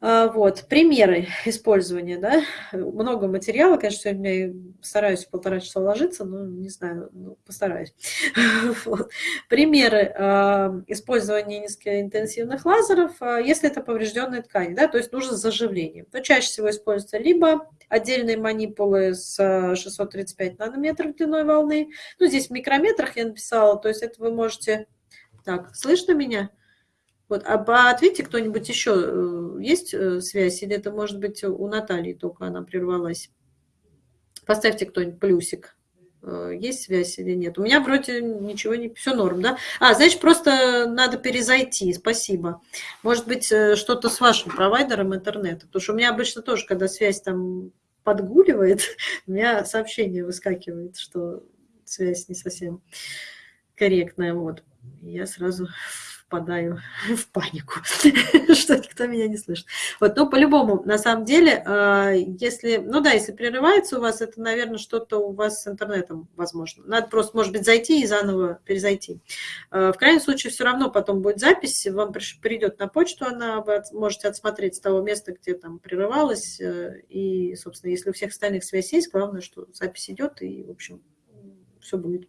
А, вот, примеры использования, да, много материала, конечно, сегодня стараюсь полтора часа ложиться, но не знаю, ну, постараюсь. Вот. Примеры э, использования низкоинтенсивных лазеров, э, если это поврежденная ткань, да, то есть нужно заживление, то чаще всего используются либо отдельные манипулы с 635 нанометров длиной волны, ну, здесь в микрометрах я написала, то есть это вы можете... Так, слышно меня? Вот, а ответьте кто-нибудь еще, э, есть э, связь, или это может быть у Натальи только она прервалась? Поставьте кто-нибудь плюсик. Э, есть связь или нет? У меня вроде ничего не... Все норм, да? А, значит, просто надо перезайти, спасибо. Может быть, что-то с вашим провайдером интернета, потому что у меня обычно тоже, когда связь там подгуливает, у меня сообщение выскакивает, что связь не совсем корректная. Вот. Я сразу впадаю в панику, что никто меня не слышит. Вот, но по-любому, на самом деле, а, если, ну да, если прерывается у вас, это, наверное, что-то у вас с интернетом возможно. Надо просто, может быть, зайти и заново перезайти. А, в крайнем случае, все равно потом будет запись, вам придет на почту, она вы можете отсмотреть с того места, где там прерывалась. Э, и, собственно, если у всех остальных связь есть, главное, что запись идет, и, в общем, все будет.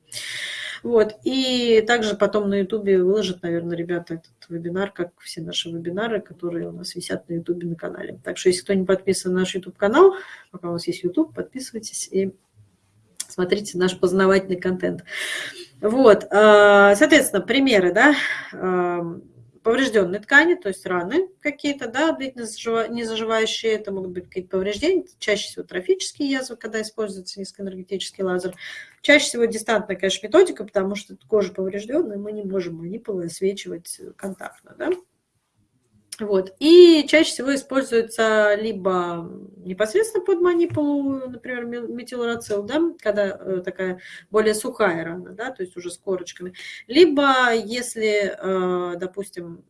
Вот. И также потом на Ютубе выложат, наверное, ребята этот вебинар, как все наши вебинары, которые у нас висят на Ютубе на канале. Так что, если кто не подписан на наш Ютуб-канал, пока у вас есть Ютуб, подписывайтесь и смотрите наш познавательный контент. Вот, а, соответственно, примеры, да, поврежденные ткани, то есть раны какие-то, да, не заживающие, это могут быть какие-то повреждения, чаще всего трофические язвы, когда используется низкоэнергетический лазер. Чаще всего дистантная, конечно, методика, потому что кожа поврежденная, мы не можем манипулы освечивать контактно, да. Вот. И чаще всего используется либо непосредственно под манипулу, например, метилурацил, да, когда э, такая более сухая рана, да, то есть уже с корочками, либо если, э, допустим,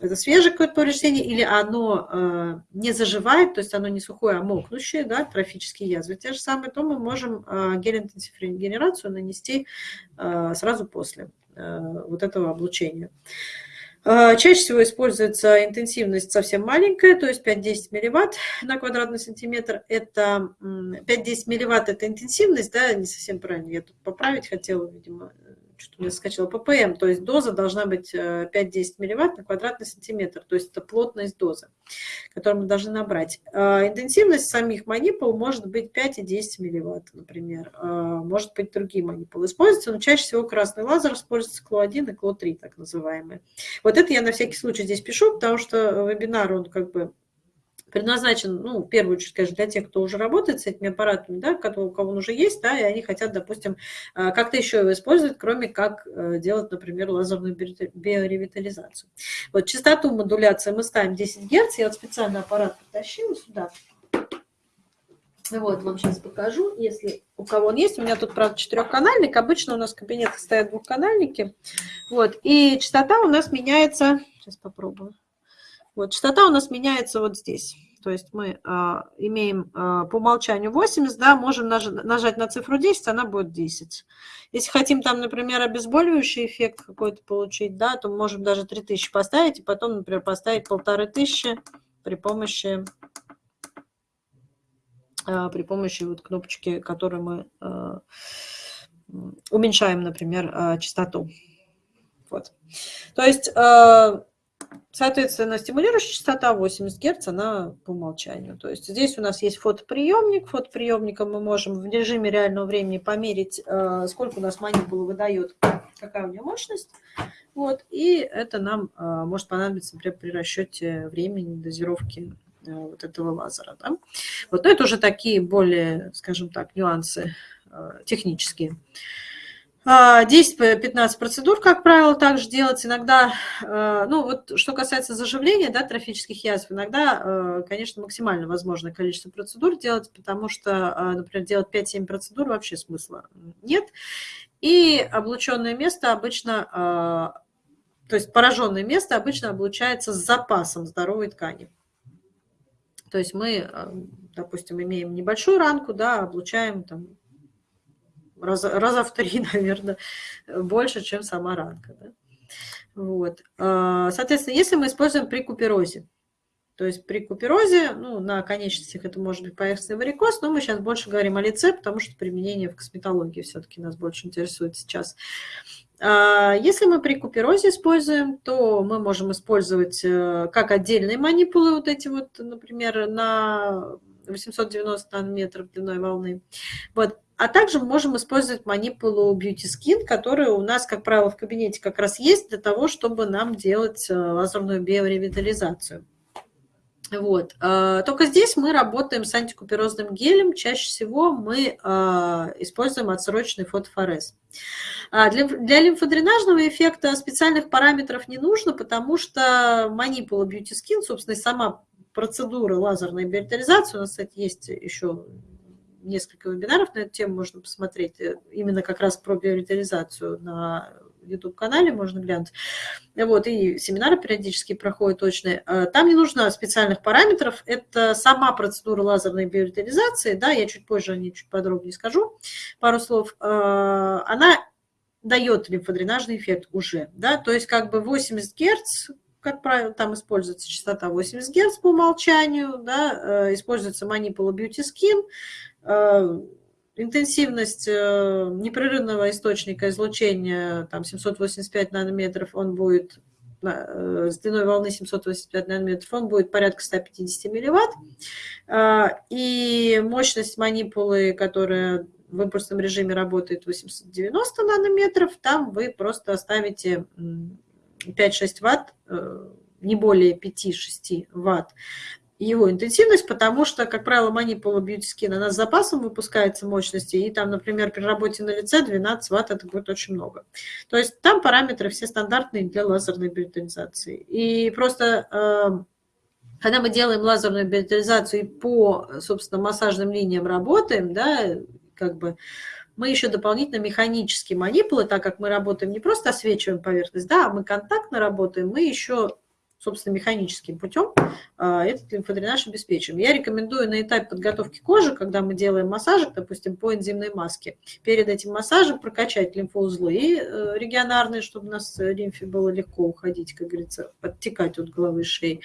это свежее какое-то повреждение, или оно э, не заживает, то есть оно не сухое, а мокнущее, да, трофические язвы, те же самые, то мы можем э, гель-интенсифрегенерацию нанести э, сразу после вот этого облучения. Чаще всего используется интенсивность совсем маленькая, то есть 5-10 милливатт на квадратный сантиметр. Это 5-10 милливатт – это интенсивность, да, не совсем правильно, я тут поправить хотела, видимо, что-то у меня скачало, ppm, то есть доза должна быть 5-10 э, милливатт на квадратный сантиметр, то есть это плотность дозы, которую мы должны набрать. А, интенсивность самих манипул может быть 5 и 10 милливатт, например, а, может быть другие манипулы используются, но чаще всего красный лазер используется КЛО-1 и КЛО-3, так называемые. Вот это я на всякий случай здесь пишу, потому что вебинар, он как бы предназначен, ну, в первую очередь, конечно, для тех, кто уже работает с этими аппаратами, да, у кого он уже есть, да, и они хотят, допустим, э, как-то еще его использовать, кроме как э, делать, например, лазерную биоревитализацию. Вот частоту модуляции мы ставим 10 Гц, я вот специально аппарат притащила сюда, вот, вам сейчас покажу, если у кого он есть. У меня тут, правда, четырехканальник. Обычно у нас в кабинетах стоят двухканальники. Вот, и частота у нас меняется... Сейчас попробую. Вот, частота у нас меняется вот здесь. То есть мы а, имеем а, по умолчанию 80, да, можем наж, нажать на цифру 10, она будет 10. Если хотим там, например, обезболивающий эффект какой-то получить, да, то можем даже 3000 поставить, и потом, например, поставить 1500 при помощи а, при помощи вот кнопочки, которую мы а, уменьшаем, например, а, частоту. Вот. То есть Соответственно, стимулирующая частота 80 Гц, она по умолчанию. То есть здесь у нас есть фотоприемник. Фотоприемником мы можем в режиме реального времени померить, э, сколько у нас манипула выдает, какая у нее мощность. Вот. И это нам э, может понадобиться, например, при расчете времени дозировки э, вот этого лазера. Да? Вот. Но это уже такие более, скажем так, нюансы технические. 10-15 процедур, как правило, также делать. Иногда, э, ну вот что касается заживления, да, трофических язв, иногда, э, конечно, максимально возможное количество процедур делать, потому что, э, например, делать 5-7 процедур вообще смысла нет. И облученное место обычно, то есть пораженное место обычно облучается с запасом здоровой ткани. То есть мы, допустим, имеем небольшую ранку, да, облучаем там раза, раза в три, наверное, больше, чем сама ранка. Да? Вот. А, соответственно, если мы используем при куперозе, то есть при куперозе, ну, на конечностях это может быть поверхностный варикоз, но мы сейчас больше говорим о лице, потому что применение в косметологии все-таки нас больше интересует сейчас. А, если мы при куперозе используем, то мы можем использовать э, как отдельные манипулы, вот эти вот, например, на 890 нанометров длиной волны. Вот. А также мы можем использовать манипулу Beauty Skin, которая у нас, как правило, в кабинете как раз есть для того, чтобы нам делать э, лазерную биоревитализацию. Вот. А, только здесь мы работаем с антикуперозным гелем. Чаще всего мы а, используем отсроченный фотофорез. А, для, для лимфодренажного эффекта специальных параметров не нужно, потому что манипула Beauty Skin, собственно, сама процедура лазерной биоревитализации, у нас, кстати, есть еще несколько вебинаров на эту тему, можно посмотреть, э, именно как раз про биоритализацию на YouTube-канале, можно глянуть. Вот, и семинары периодически проходят точные. Э, там не нужно специальных параметров, это сама процедура лазерной биоритализации, да, я чуть позже о ней чуть подробнее скажу, пару слов. Она дает лимфодренажный эффект уже, да, то есть как бы 80 Гц, как правило, там используется частота 80 Гц по умолчанию, да, э, используется манипула Beauty Skin, э, интенсивность э, непрерывного источника излучения, там 785 нанометров, он будет с длиной волны 785 нанометров, он будет порядка 150 милливатт. И мощность манипулы, которая в импульсном режиме работает 890 нанометров, там вы просто оставите 5-6 ватт, э, не более 5-6 ватт его интенсивность, потому что, как правило, манипула Beauty Skin, она с запасом выпускается мощности, и там, например, при работе на лице 12 ватт это будет очень много. То есть там параметры все стандартные для лазерной биотализации. И просто э, когда мы делаем лазерную биотализацию и по, собственно, массажным линиям работаем, да, как бы мы еще дополнительно механические манипулы, так как мы работаем не просто освечиваем поверхность, да, а мы контактно работаем, мы еще, собственно, механическим путем а, этот лимфодренаж обеспечиваем. Я рекомендую на этапе подготовки кожи, когда мы делаем массажик, допустим, по энзимной маске, перед этим массажем прокачать лимфоузлы э, регионарные, чтобы у нас лимфе было легко уходить, как говорится, оттекать от головы и шеи.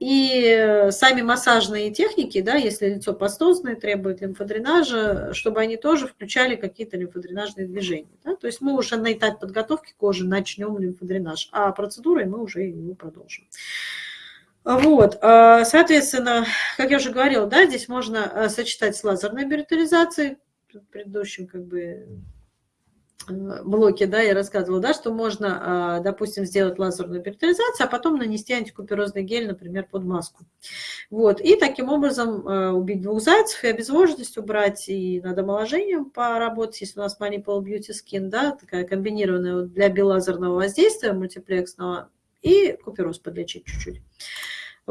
И сами массажные техники, да, если лицо пастозное, требует лимфодренажа, чтобы они тоже включали какие-то лимфодренажные движения. Да? То есть мы уже на этапе подготовки кожи начнем лимфодренаж, а процедурой мы уже его продолжим. Вот, а, соответственно, как я уже говорила, да, здесь можно а, сочетать с лазерной биоритализацией, в как бы блоке, да, я рассказывала, да, что можно, а, допустим, сделать лазерную периторизацию, а потом нанести антикуперозный гель, например, под маску. Вот, и таким образом а, убить двух зайцев, и обезвоженность убрать, и над омоложением поработать, если у нас Manipul Beauty Skin, да, такая комбинированная для билазерного воздействия мультиплексного, и купероз подлечить чуть-чуть.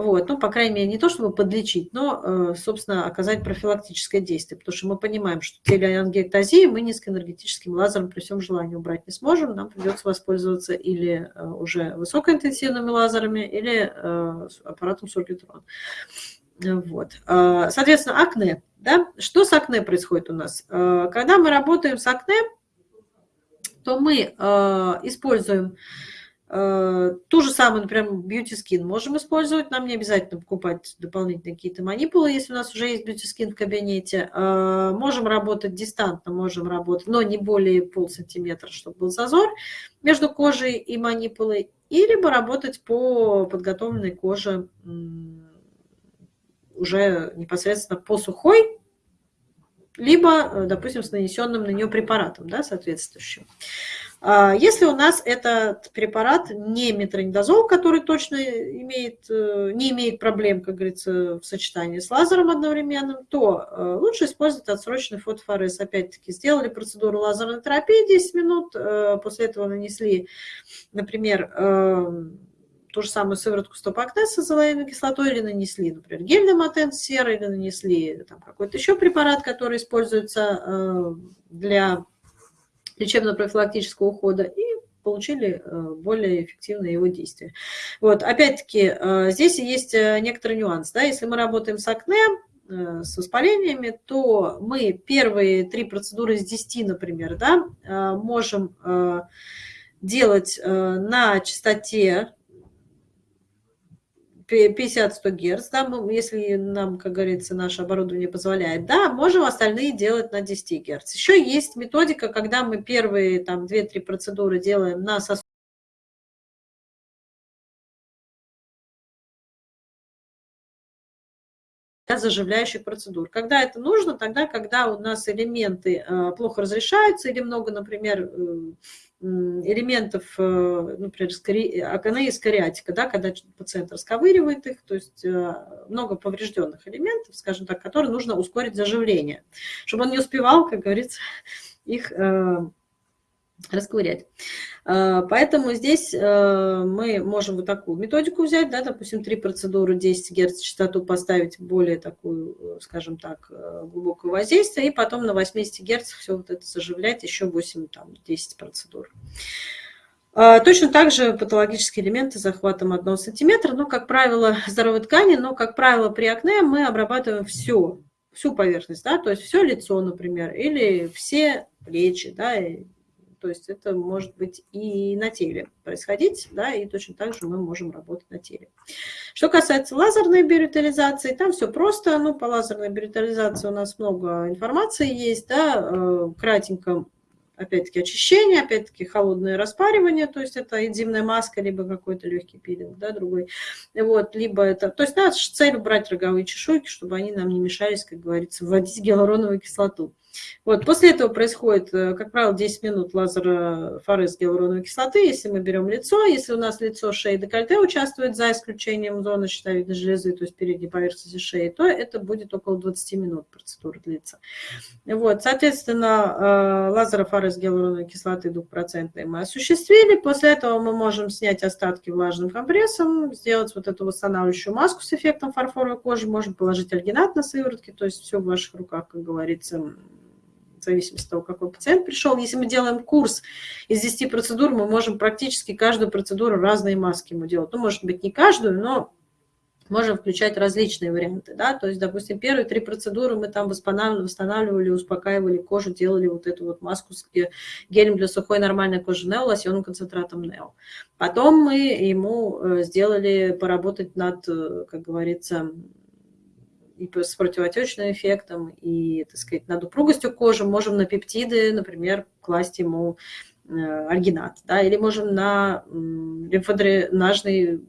Вот, ну, по крайней мере, не то, чтобы подлечить, но, э, собственно, оказать профилактическое действие, потому что мы понимаем, что телеангиэктазии мы низкоэнергетическим лазером при всем желании убрать не сможем, нам придется воспользоваться или э, уже высокоинтенсивными лазерами, или э, аппаратом Сургитрон. Вот. Соответственно, акне. Да? Что с акне происходит у нас? Когда мы работаем с акне, то мы используем Э, ту же самую, например, Beauty Skin можем использовать. Нам не обязательно покупать дополнительные какие-то манипулы, если у нас уже есть Beauty Skin в кабинете. Э, можем работать дистантно, можем работать, но не более полсантиметра, чтобы был зазор между кожей и манипулой. И либо работать по подготовленной коже уже непосредственно по сухой, либо, э, допустим, с нанесенным на нее препаратом, да, соответствующим. А, если у нас этот препарат не метронидозол, который точно имеет, э, не имеет проблем, как говорится, в сочетании с лазером одновременным, то э, лучше использовать отсроченный фотофорез. Опять-таки, сделали процедуру лазерной терапии 10 минут, после этого нанесли, например, ту же самую сыворотку стоп-акне с азолаиновой кислотой или нанесли, например, гель Доматен серый или нанесли какой-то еще препарат, который используется для лечебно-профилактического ухода и получили э, более эффективное его действие. Вот, опять-таки, э, здесь есть э, некоторый нюанс. Да? Если мы работаем с акне, с воспалениями, то мы первые три процедуры из 10, например, да, можем делать на частоте 50-100 Гц, да, если нам, как говорится, наше оборудование позволяет, да, можем остальные делать на 10 Гц. Еще есть методика, когда мы первые там 2-3 процедуры делаем на сосуд заживляющих процедур. Когда это нужно? Тогда, когда у нас элементы э, плохо разрешаются или много, например, элементов, э, например, акне скариатика, да, когда пациент расковыривает их, то есть э, много поврежденных элементов, скажем так, которые нужно ускорить заживление, чтобы он не успевал, как говорится, их э, расковырять. А, поэтому здесь э, мы можем вот такую методику взять, да, допустим, три процедуры, 10 Гц частоту поставить более такую, э, скажем так, э, глубокое воздействие, и потом на 80 Гц все вот это заживлять, еще 8, там, 10 процедур. А, точно так же патологические элементы с захватом 1 см, но, как правило, здоровой ткани, но, как правило, при акне мы обрабатываем все, всю поверхность, да, то есть все лицо, например, или все плечи, да, то есть это может быть и на теле происходить, да, и точно так же мы можем работать на теле. Что касается лазерной биоритализации, там все просто, ну, по лазерной биоритализации у нас много информации есть, да, э, кратенько опять-таки очищение, опять-таки холодное распаривание, то есть это энзимная маска, либо какой-то легкий пилинг, да, другой. Вот, либо это, то есть наша цель убрать роговые чешуйки, чтобы они нам не мешались, как говорится, вводить гиалуроновую кислоту. Вот, после этого происходит, э, как правило, 10 минут лазерофорез гиалуроновой кислоты, если мы берем лицо, если у нас лицо, шеи, декольте участвует, за исключением зоны щитовидной железы, то есть передней поверхности шеи, то это будет около 20 минут процедура длится. Вот, соответственно, э, лазерофорез гиалуроновой кислоты 2% мы осуществили, после этого мы можем снять остатки влажным компрессом, сделать вот эту восстанавливающую маску с эффектом фарфоровой кожи, можем положить альгинат на сыворотки, то есть все в ваших руках, как говорится, в зависимости от того, какой пациент пришел. Если мы делаем курс из 10 процедур, мы можем практически каждую процедуру разные маски ему делать. Ну, может быть, не каждую, но можем включать различные варианты, да, то есть, допустим, первые три процедуры мы там восстанавливали, восстанавливали, успокаивали кожу, делали вот эту вот маску с гелем для сухой нормальной кожи Нео, лосьонным концентратом Нео. Потом мы ему э, сделали поработать над, э, как говорится, и с противотечным эффектом, и, так сказать, над упругостью кожи. Можем на пептиды, например, класть ему э, альгинат, да, или можем на лимфодренажный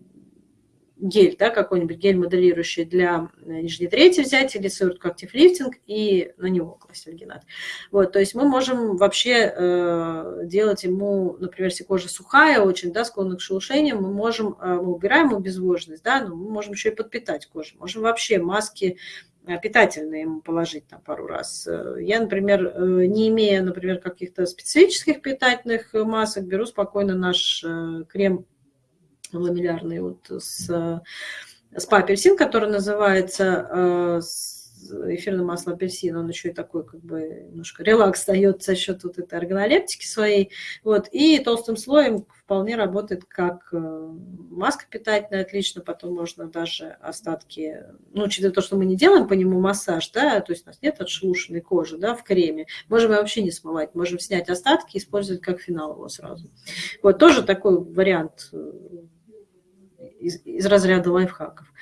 гель, да, какой-нибудь гель моделирующий для э, нижней трети взять или сыворотку актив лифтинг и на него класть альгинат. Вот, то есть мы можем вообще э, делать ему, например, если кожа сухая очень, да, склонна к шелушениям, мы можем, э, мы убираем обезвоженность, да, но мы можем еще и подпитать кожу. Можем вообще маски э, питательные ему положить там пару раз. Э, я, например, не имея, например, каких-то специфических питательных масок, беру спокойно наш крем ламеллярный вот с, с апельсин, который называется э, эфирное масло апельсина, он еще и такой, как бы, немножко релакс дает за счет вот этой органолептики своей. Вот, и толстым слоем вполне работает как э, маска питательная, отлично, потом можно даже остатки, ну, учитывая то, что мы не делаем по нему массаж, да, то есть у нас нет отшелушенной кожи, да, в креме, можем вообще не смывать, можем снять остатки и использовать как финал его сразу. Вот, тоже такой вариант э, из, из разряда лайфхаков.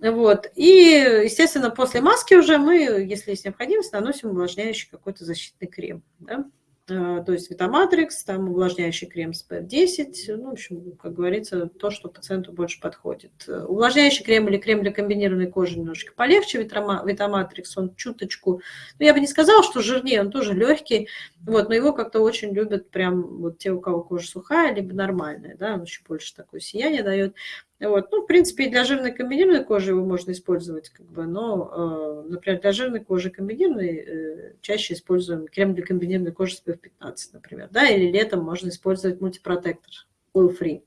Вот. И, естественно, после маски уже мы, если есть необходимость, наносим увлажняющий какой-то защитный крем. Да? А, то есть Витаматрикс, там увлажняющий крем с PF10, ну, в общем, как говорится, то, что пациенту больше подходит. Увлажняющий крем или крем для комбинированной кожи немножечко полегче, Витаматрикс, он чуточку, ну, я бы не сказала, что жирнее, он тоже легкий, вот, но его как-то очень любят прям вот те, у кого кожа сухая, либо нормальная, да, он еще больше такое сияние дает. Вот. Ну, в принципе, и для жирной комбинированной кожи его можно использовать, как бы, но, э, например, для жирной кожи комбинированной э, чаще используем крем для комбинированной кожи с SPF-15, например, да, или летом можно использовать мультипротектор Oil Free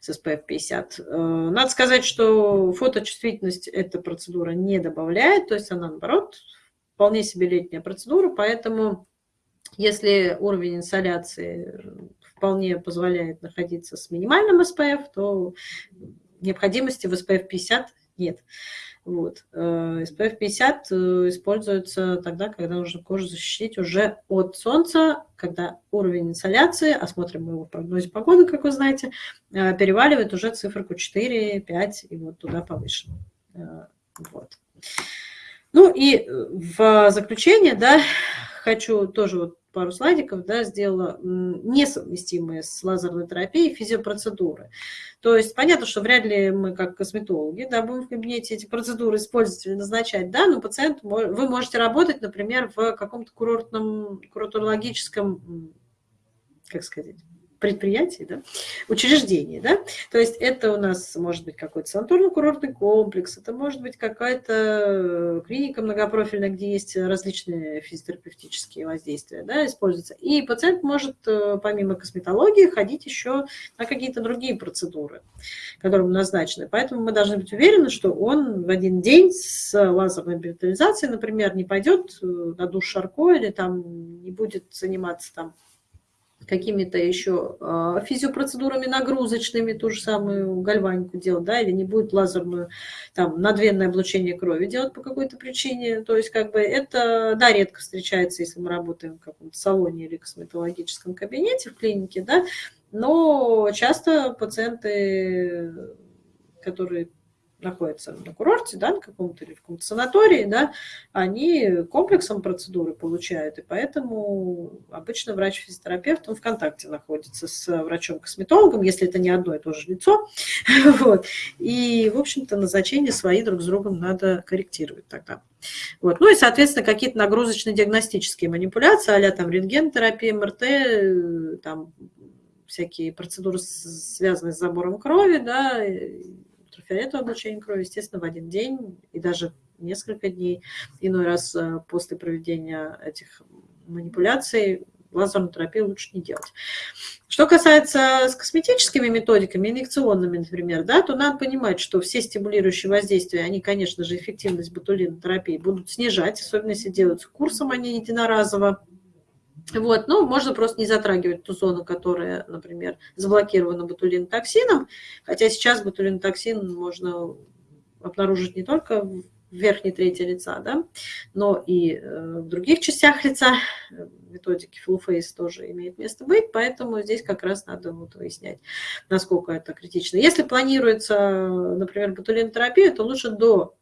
с SPF 50. Э, надо сказать, что фоточувствительность эта процедура не добавляет, то есть она, наоборот, вполне себе летняя процедура, поэтому если уровень инсоляции вполне позволяет находиться с минимальным SPF, то необходимости в SPF 50 нет. Вот. Э, SPF 50 э, используется тогда, когда нужно кожу защитить уже от солнца, когда уровень инсоляции, осмотрим мы его в прогнозе погоды, как вы знаете, э, переваливает уже циферку 4, 5 и вот туда повыше. Вот. Ну и в заключение, да, хочу тоже вот пару слайдиков, да, сделала несовместимые с лазерной терапией физиопроцедуры. То есть понятно, что вряд ли мы как косметологи да, будем в кабинете эти процедуры использовать или назначать, да, но пациент, вы можете работать, например, в каком-то курортном, курортологическом, как сказать, предприятий, да, учреждений, да, то есть это у нас может быть какой-то санаторно-курортный комплекс, это может быть какая-то клиника многопрофильная, где есть различные физиотерапевтические воздействия, да, используются, и пациент может э, помимо косметологии ходить еще на какие-то другие процедуры, которые назначены, поэтому мы должны быть уверены, что он в один день с лазерной биотализацией, например, не пойдет э, на душ Шарко или там не будет заниматься там какими-то еще а, физиопроцедурами нагрузочными, ту же самую гальванику делать, да, или не будет лазерную, там, надвенное облучение крови делать по какой-то причине. То есть, как бы, это, да, редко встречается, если мы работаем в каком-то салоне или косметологическом кабинете в клинике, да, но часто пациенты, которые находятся на курорте, да, на каком-то или в каком-то санатории, да, они комплексом процедуры получают, и поэтому обычно врач-физиотерапевт, он в контакте находится с врачом-косметологом, если это не одно и то же лицо, вот, и, в общем-то, назначения свои друг с другом надо корректировать тогда. Вот. Ну и, соответственно, какие-то нагрузочно-диагностические манипуляции, а там рентгенотерапия, МРТ, там всякие процедуры, связанные с забором крови, да, ультрафиолетовое облучение крови, естественно, в один день и даже несколько дней, иной раз э, после проведения этих манипуляций, лазерную терапию лучше не делать. Что касается с косметическими методиками, инъекционными, например, да, то надо понимать, что все стимулирующие воздействия, они, конечно же, эффективность ботулинотерапии будут снижать, особенно если делаются курсом, а не единоразово. Вот, ну, можно просто не затрагивать ту зону, которая, например, заблокирована ботулинотоксином, хотя сейчас ботулинотоксин можно обнаружить не только в верхней трети лица, да, но и э, в других частях лица. Методики full face тоже имеет место быть, поэтому здесь как раз надо вот выяснять, насколько это критично. Если планируется, например, ботулинотерапия, то лучше до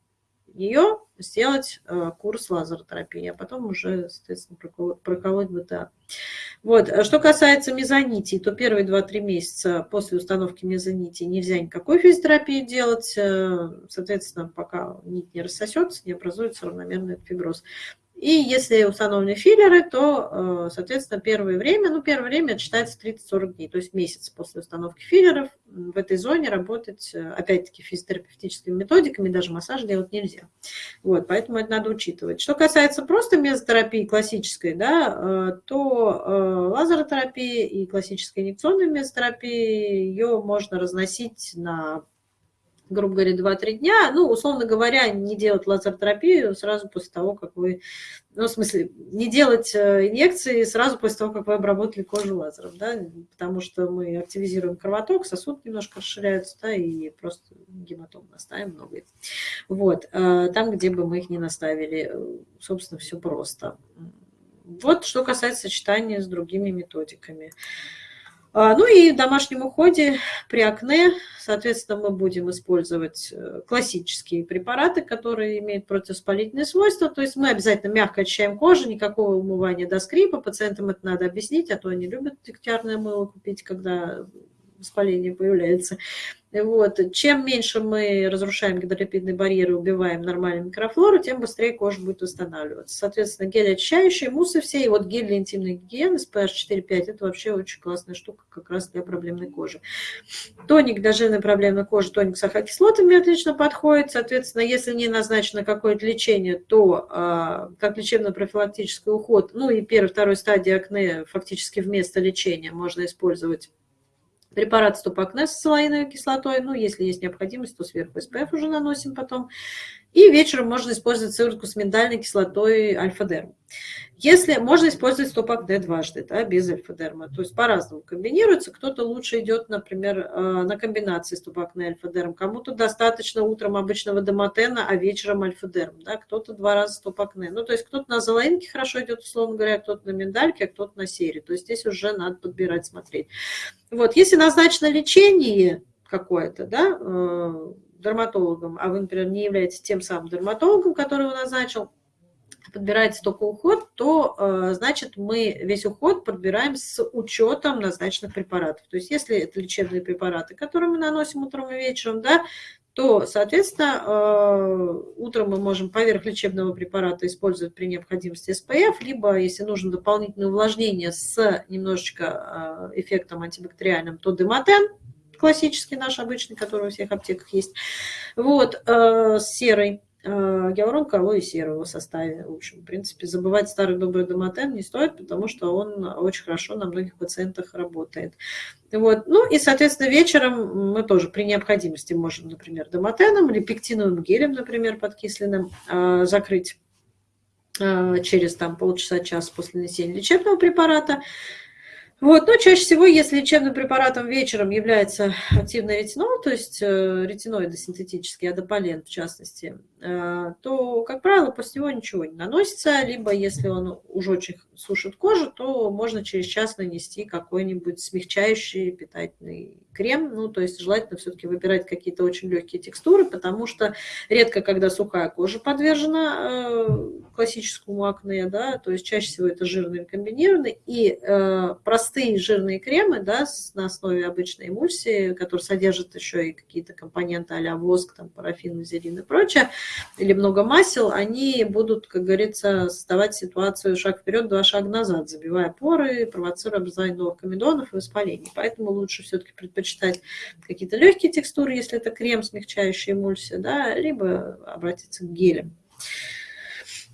нее сделать э, курс лазеротерапии, а потом уже, соответственно, проколоть БТА. Вот. А что касается мезонитий, то первые 2-3 месяца после установки мезонитий нельзя никакой физиотерапии делать. Э, соответственно, пока нить не рассосется, не образуется равномерный фиброз. И если установлены филлеры, то, э, соответственно, первое время, ну, первое время считается 30-40 дней, то есть месяц после установки филлеров в этой зоне работать, э, опять-таки, физиотерапевтическими методиками, даже массаж делать нельзя. Вот, поэтому это надо учитывать. Что касается просто мезотерапии классической, да, э, то лазеротерапия и классическая инъекционная мезотерапия, ее можно разносить на грубо говоря, 2-3 дня, ну, условно говоря, не делать лазертерапию сразу после того, как вы, ну, в смысле, не делать э, инъекции сразу после того, как вы обработали кожу лазером, да, потому что мы активизируем кровоток, сосуд немножко расширяется, да, и просто гематом наставим много. Вот, э, там, где бы мы их не наставили, э, собственно, все просто. Вот что касается сочетания с другими методиками. А, ну и в домашнем уходе при акне, соответственно, мы будем использовать э, классические препараты, которые имеют противоспалительные свойства. То есть мы обязательно мягко очищаем кожу, никакого умывания до скрипа. Пациентам это надо объяснить, а то они любят дегтярное мыло купить, когда воспаление появляется. Вот. Чем меньше мы разрушаем гидролипидные барьеры, убиваем нормальную микрофлору, тем быстрее кожа будет восстанавливаться. Соответственно, гель очищающий, муссы все, и вот гель для интимной гигиены SPH 4-5 – это вообще очень классная штука как раз для проблемной кожи. Тоник для жирной проблемной кожи, тоник с ахокислотами отлично подходит. Соответственно, если не назначено какое-то лечение, то а, как лечебно-профилактический уход, ну и первой, второй стадии акне фактически вместо лечения можно использовать Препарат стопакне с салаиновой кислотой, ну, если есть необходимость, то сверху СПФ уже наносим потом. И вечером можно использовать сыворотку с миндальной кислотой альфа-дерм. Если можно использовать стопак Д дважды, да, без альфа-дерма, то есть по-разному комбинируется. Кто-то лучше идет, например, э, на комбинации стопак на альфа-дерм, кому-то достаточно утром обычного домотена, а вечером альфа-дерм, да, кто-то два раза стопак Ну, то есть кто-то на золоинке хорошо идет, условно говоря, кто-то на миндальке, а кто-то на серии. То есть здесь уже надо подбирать, смотреть. Вот, если назначено лечение какое-то, да, э, дерматологом, а вы, например, не являетесь тем самым дерматологом, который его назначил, подбираете только уход, то, э, значит, мы весь уход подбираем с учетом назначенных препаратов. То есть если это лечебные препараты, которые мы наносим утром и вечером, да, то, соответственно, э, утром мы можем поверх лечебного препарата использовать при необходимости СПФ, либо, если нужно дополнительное увлажнение с немножечко э, эффектом антибактериальным, то дематен, классический наш обычный, который у всех аптеках есть, вот, с серой Э, гиалурон алоэ серого в составе. В общем, в принципе, забывать старый добрый домотен не стоит, потому что он очень хорошо на многих пациентах работает. Вот. Ну и, соответственно, вечером мы тоже при необходимости можем, например, домотеном или пектиновым гелем, например, подкисленным, э, закрыть э, через там, полчаса-час после нанесения лечебного препарата. Вот, но чаще всего, если лечебным препаратом вечером является активный ретинол, то есть э, ретиноиды синтетический, адополен в частности, то, как правило, после него ничего не наносится, либо если он уже очень сушит кожу, то можно через час нанести какой-нибудь смягчающий питательный крем, ну, то есть желательно все-таки выбирать какие-то очень легкие текстуры, потому что редко, когда сухая кожа подвержена э, классическому акне, да, то есть чаще всего это жирный комбинированный, и э, простые жирные кремы, да, на основе обычной эмульсии, которые содержат еще и какие-то компоненты а воск, там, парафин, вазелин и прочее, или много масел, они будут, как говорится, создавать ситуацию шаг вперед, два шага назад, забивая поры, провоцируя образование новых комедонов и воспалений. Поэтому лучше все-таки предпочитать какие-то легкие текстуры, если это крем, смягчающий эмульсию, да, либо обратиться к гелям.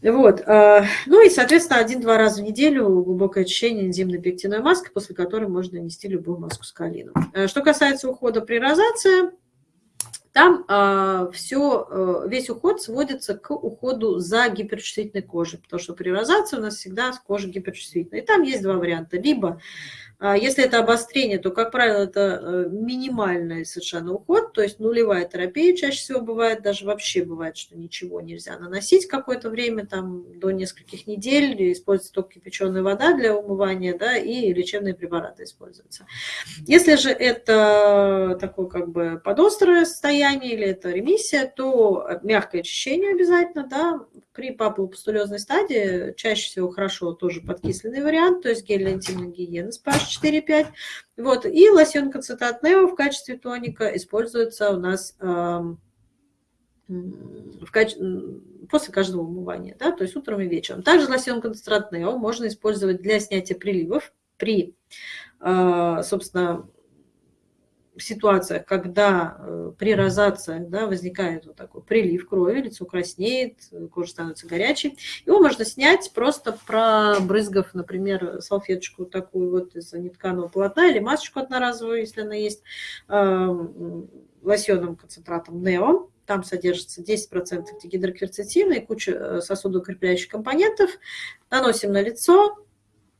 Вот. А, ну и, соответственно, один-два раза в неделю глубокое очищение энзимной пектиновой маской, после которой можно нанести любую маску с калином. А, что касается ухода при розации, там э, а, все, э, весь уход сводится к уходу за гиперчувствительной кожей, потому что при розации у нас всегда кожа гиперчувствительная. И там есть два варианта. Либо если это обострение, то, как правило, это э, минимальный совершенно уход, то есть нулевая терапия чаще всего бывает, даже вообще бывает, что ничего нельзя наносить какое-то время, там до нескольких недель, используется только кипяченая вода для умывания, да, и лечебные препараты используются. Если же это такое как бы подострое состояние или это ремиссия, то мягкое очищение обязательно, да, при папулопустулезной стадии чаще всего хорошо тоже подкисленный вариант, то есть гель для интимной гигиены с pH 4-5. Вот. И лосьон концентрат Нео в качестве тоника используется у нас э, в качестве после каждого умывания, да, то есть утром и вечером. Также лосьон концентрат Нео можно использовать для снятия приливов при, э, собственно, ситуациях, когда э, при розациях да, возникает вот такой прилив крови, лицо краснеет, кожа становится горячей, его можно снять, просто пробрызгав, например, салфеточку такую вот из нетканого полотна или масочку одноразовую, если она есть, лосьоном концентратом Нео, там содержится 10% дигидрокверцетина и куча э, сосудоукрепляющих компонентов. Наносим на лицо,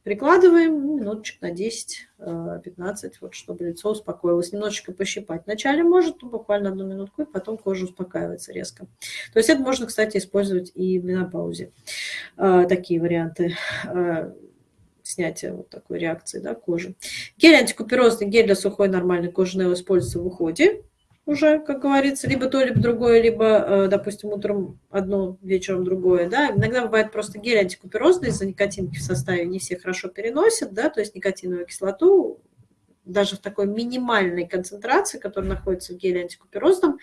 Прикладываем ну, минуточек на 10-15, э, вот, чтобы лицо успокоилось. Немножечко пощипать. Вначале может, ну, буквально одну минутку, и потом кожа успокаивается резко. То есть это можно, кстати, использовать и в менопаузе. Э, такие варианты э, снятия вот такой реакции да, кожи. Гель антикуперозный, гель для сухой нормальной кожи используется в уходе уже, как говорится, либо то, либо другое, либо, э, допустим, утром одно, вечером другое, да. Иногда бывает просто гель антикуперозный из-за никотинки в составе не все хорошо переносят, да, то есть никотиновую кислоту даже в такой минимальной концентрации, которая находится в геле антикуперозном,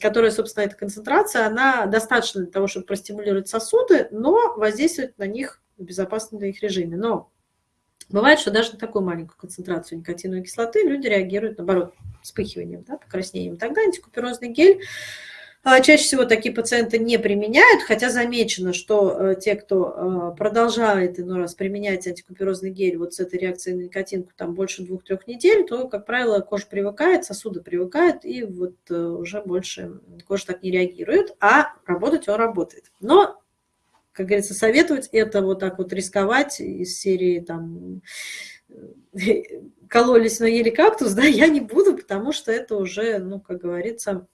которая, собственно, эта концентрация, она достаточно для того, чтобы простимулировать сосуды, но воздействовать на них в безопасном для них режиме. Но Бывает, что даже на такую маленькую концентрацию никотиновой кислоты люди реагируют, наоборот, вспыхиванием, да, покраснением. Тогда антикуперозный гель а, Чаще всего такие пациенты не применяют, хотя замечено, что э, те, кто э, продолжает иной раз применять антикуперозный гель вот с этой реакцией на никотинку там больше двух-трех недель, то, как правило, кожа привыкает, сосуды привыкают, и вот э, уже больше кожа так не реагирует, а работать он работает. Но как говорится, советовать это вот так вот рисковать из серии там кололись, но ели кактус, да, я не буду, потому что это уже, ну, как говорится,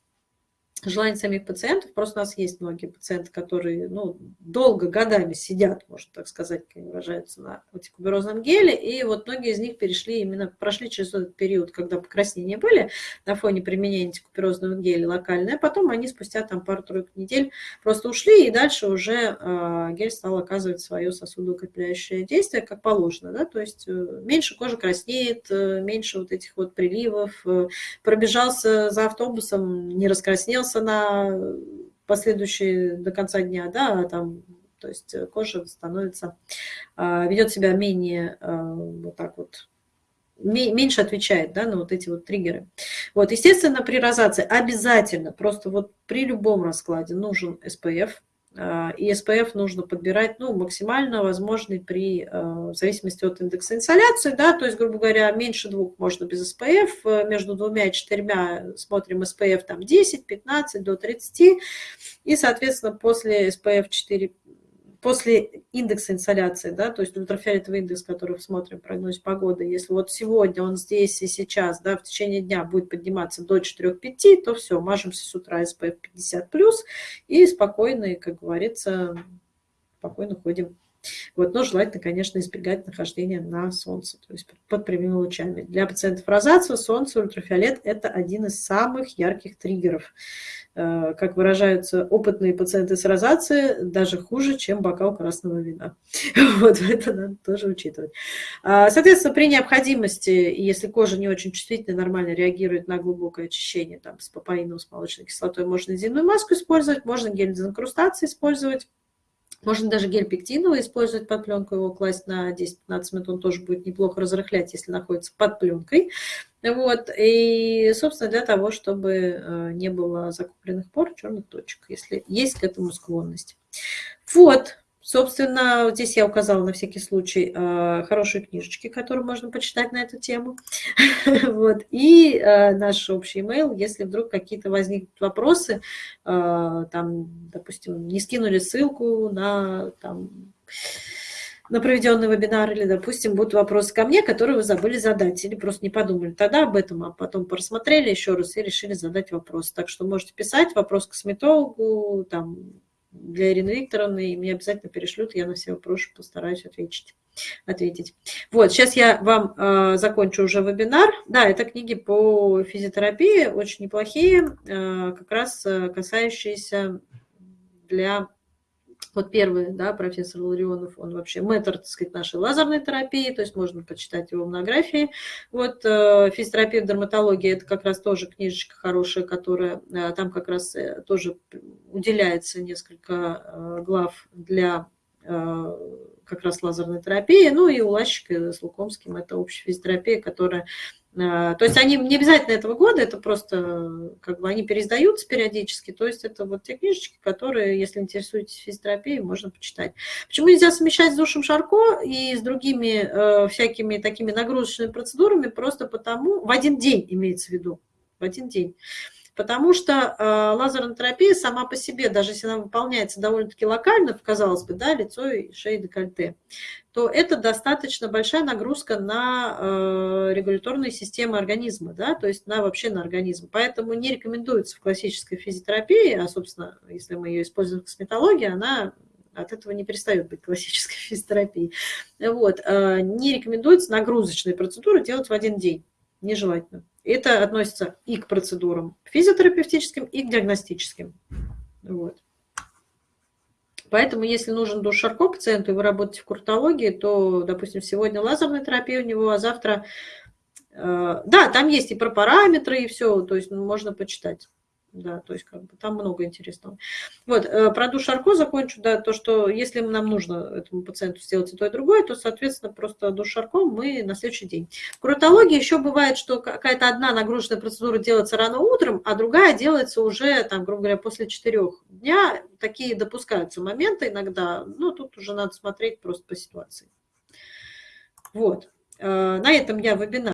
желание самих пациентов. Просто у нас есть многие пациенты, которые ну, долго, годами сидят, можно так сказать, как выражаются, на антикуберозном геле. И вот многие из них перешли именно, прошли через этот период, когда покраснения были на фоне применения антикуберозного геля локальное, потом они спустя там пару-тройку недель просто ушли, и дальше уже э, гель стал оказывать свое сосудоукрепляющее действие, как положено. Да? То есть э, меньше кожа краснеет, э, меньше вот этих вот приливов, э, пробежался за автобусом, не раскраснелся, остался на последующие до конца дня, да, там, то есть кожа становится, а, ведет себя менее а, вот так вот, меньше отвечает да, на вот эти вот триггеры. Вот, естественно, при розации обязательно, просто вот при любом раскладе нужен SPF, а, и SPF нужно подбирать ну, максимально возможный при, а, в зависимости от индекса инсоляции, да, то есть, грубо говоря, меньше двух можно без SPF, э, между двумя и четырьмя смотрим SPF там 10, 15 до 30, и, соответственно, после SPF 4 после индекса инсоляции, да, то есть ультрафиолетовый индекс, который смотрим, прогноз погоды, если вот сегодня он здесь и сейчас, да, в течение дня будет подниматься до 4-5, то все, мажемся с утра SPF 50+, и спокойно, как говорится, спокойно ходим вот, но желательно, конечно, избегать нахождения на солнце, то есть под прямыми лучами. Для пациентов розации солнце, ультрафиолет – это один из самых ярких триггеров. Э, как выражаются опытные пациенты с розацией, даже хуже, чем бокал красного вина. Вот это надо тоже учитывать. А, соответственно, при необходимости, если кожа не очень чувствительна, нормально реагирует на глубокое очищение там, с папаином, с молочной кислотой, можно земную маску использовать, можно гель дезинкрустации использовать. Можно даже гель пектиновый использовать под пленку, его класть на 10-15 минут, он тоже будет неплохо разрыхлять, если находится под пленкой. Вот. И, собственно, для того, чтобы э, не было закупленных пор, черных точек, если есть к этому склонность. Вот, Собственно, здесь я указала на всякий случай э, хорошие книжечки, которые можно почитать на эту тему. вот. И э, наш общий email, если вдруг какие-то возникнут вопросы, э, там, допустим, не скинули ссылку на там, на проведенный вебинар, или, допустим, будут вопросы ко мне, которые вы забыли задать, или просто не подумали тогда об этом, а потом просмотрели еще раз и решили задать вопрос. Так что можете писать вопрос косметологу, там, для Ирины Викторовны, и мне обязательно перешлют, я на все вопросы постараюсь ответить. ответить. Вот, сейчас я вам э, закончу уже вебинар. Да, это книги по физиотерапии, очень неплохие, э, как раз э, касающиеся для вот первый, да, профессор Ларионов, он вообще мэтр, так сказать, нашей лазерной терапии, то есть можно почитать его монографии. Вот э, физиотерапия в дерматологии, это как раз тоже книжечка хорошая, которая э, там как раз э, тоже уделяется несколько глав для как раз лазерной терапии, ну и у Лащика с Лукомским это общая физиотерапия, которая то есть они не обязательно этого года, это просто как бы они переиздаются периодически. То есть это вот те книжечки, которые, если интересуетесь физиотерапией, можно почитать. Почему нельзя совмещать с душем Шарко и с другими э, всякими такими нагрузочными процедурами? Просто потому, в один день имеется в виду, в один день. Потому что э, лазерная терапия сама по себе, даже если она выполняется довольно-таки локально, казалось бы, да, лицо и шея декольте, то это достаточно большая нагрузка на э, регуляторные системы организма, да, то есть на вообще на организм. Поэтому не рекомендуется в классической физиотерапии, а, собственно, если мы ее используем в косметологии, она от этого не перестает быть классической физиотерапией. Вот. Э, не рекомендуется нагрузочные процедуры делать в один день, нежелательно. Это относится и к процедурам физиотерапевтическим, и к диагностическим. Вот. Поэтому, если нужен душ Шарко пациенту, и вы работаете в куртологии, то, допустим, сегодня лазерная терапия у него, а завтра... Э, да, там есть и про параметры, и все, то есть ну, можно почитать да, то есть как бы там много интересного. Вот, э, про душ Арко закончу, да, то, что если нам нужно этому пациенту сделать и то, и другое, то, соответственно, просто душ Арко мы на следующий день. В куротологии еще бывает, что какая-то одна нагрузочная процедура делается рано утром, а другая делается уже, там, грубо говоря, после четырех дня. Такие допускаются моменты иногда, ну, тут уже надо смотреть просто по ситуации. Вот. Э, на этом я вебинар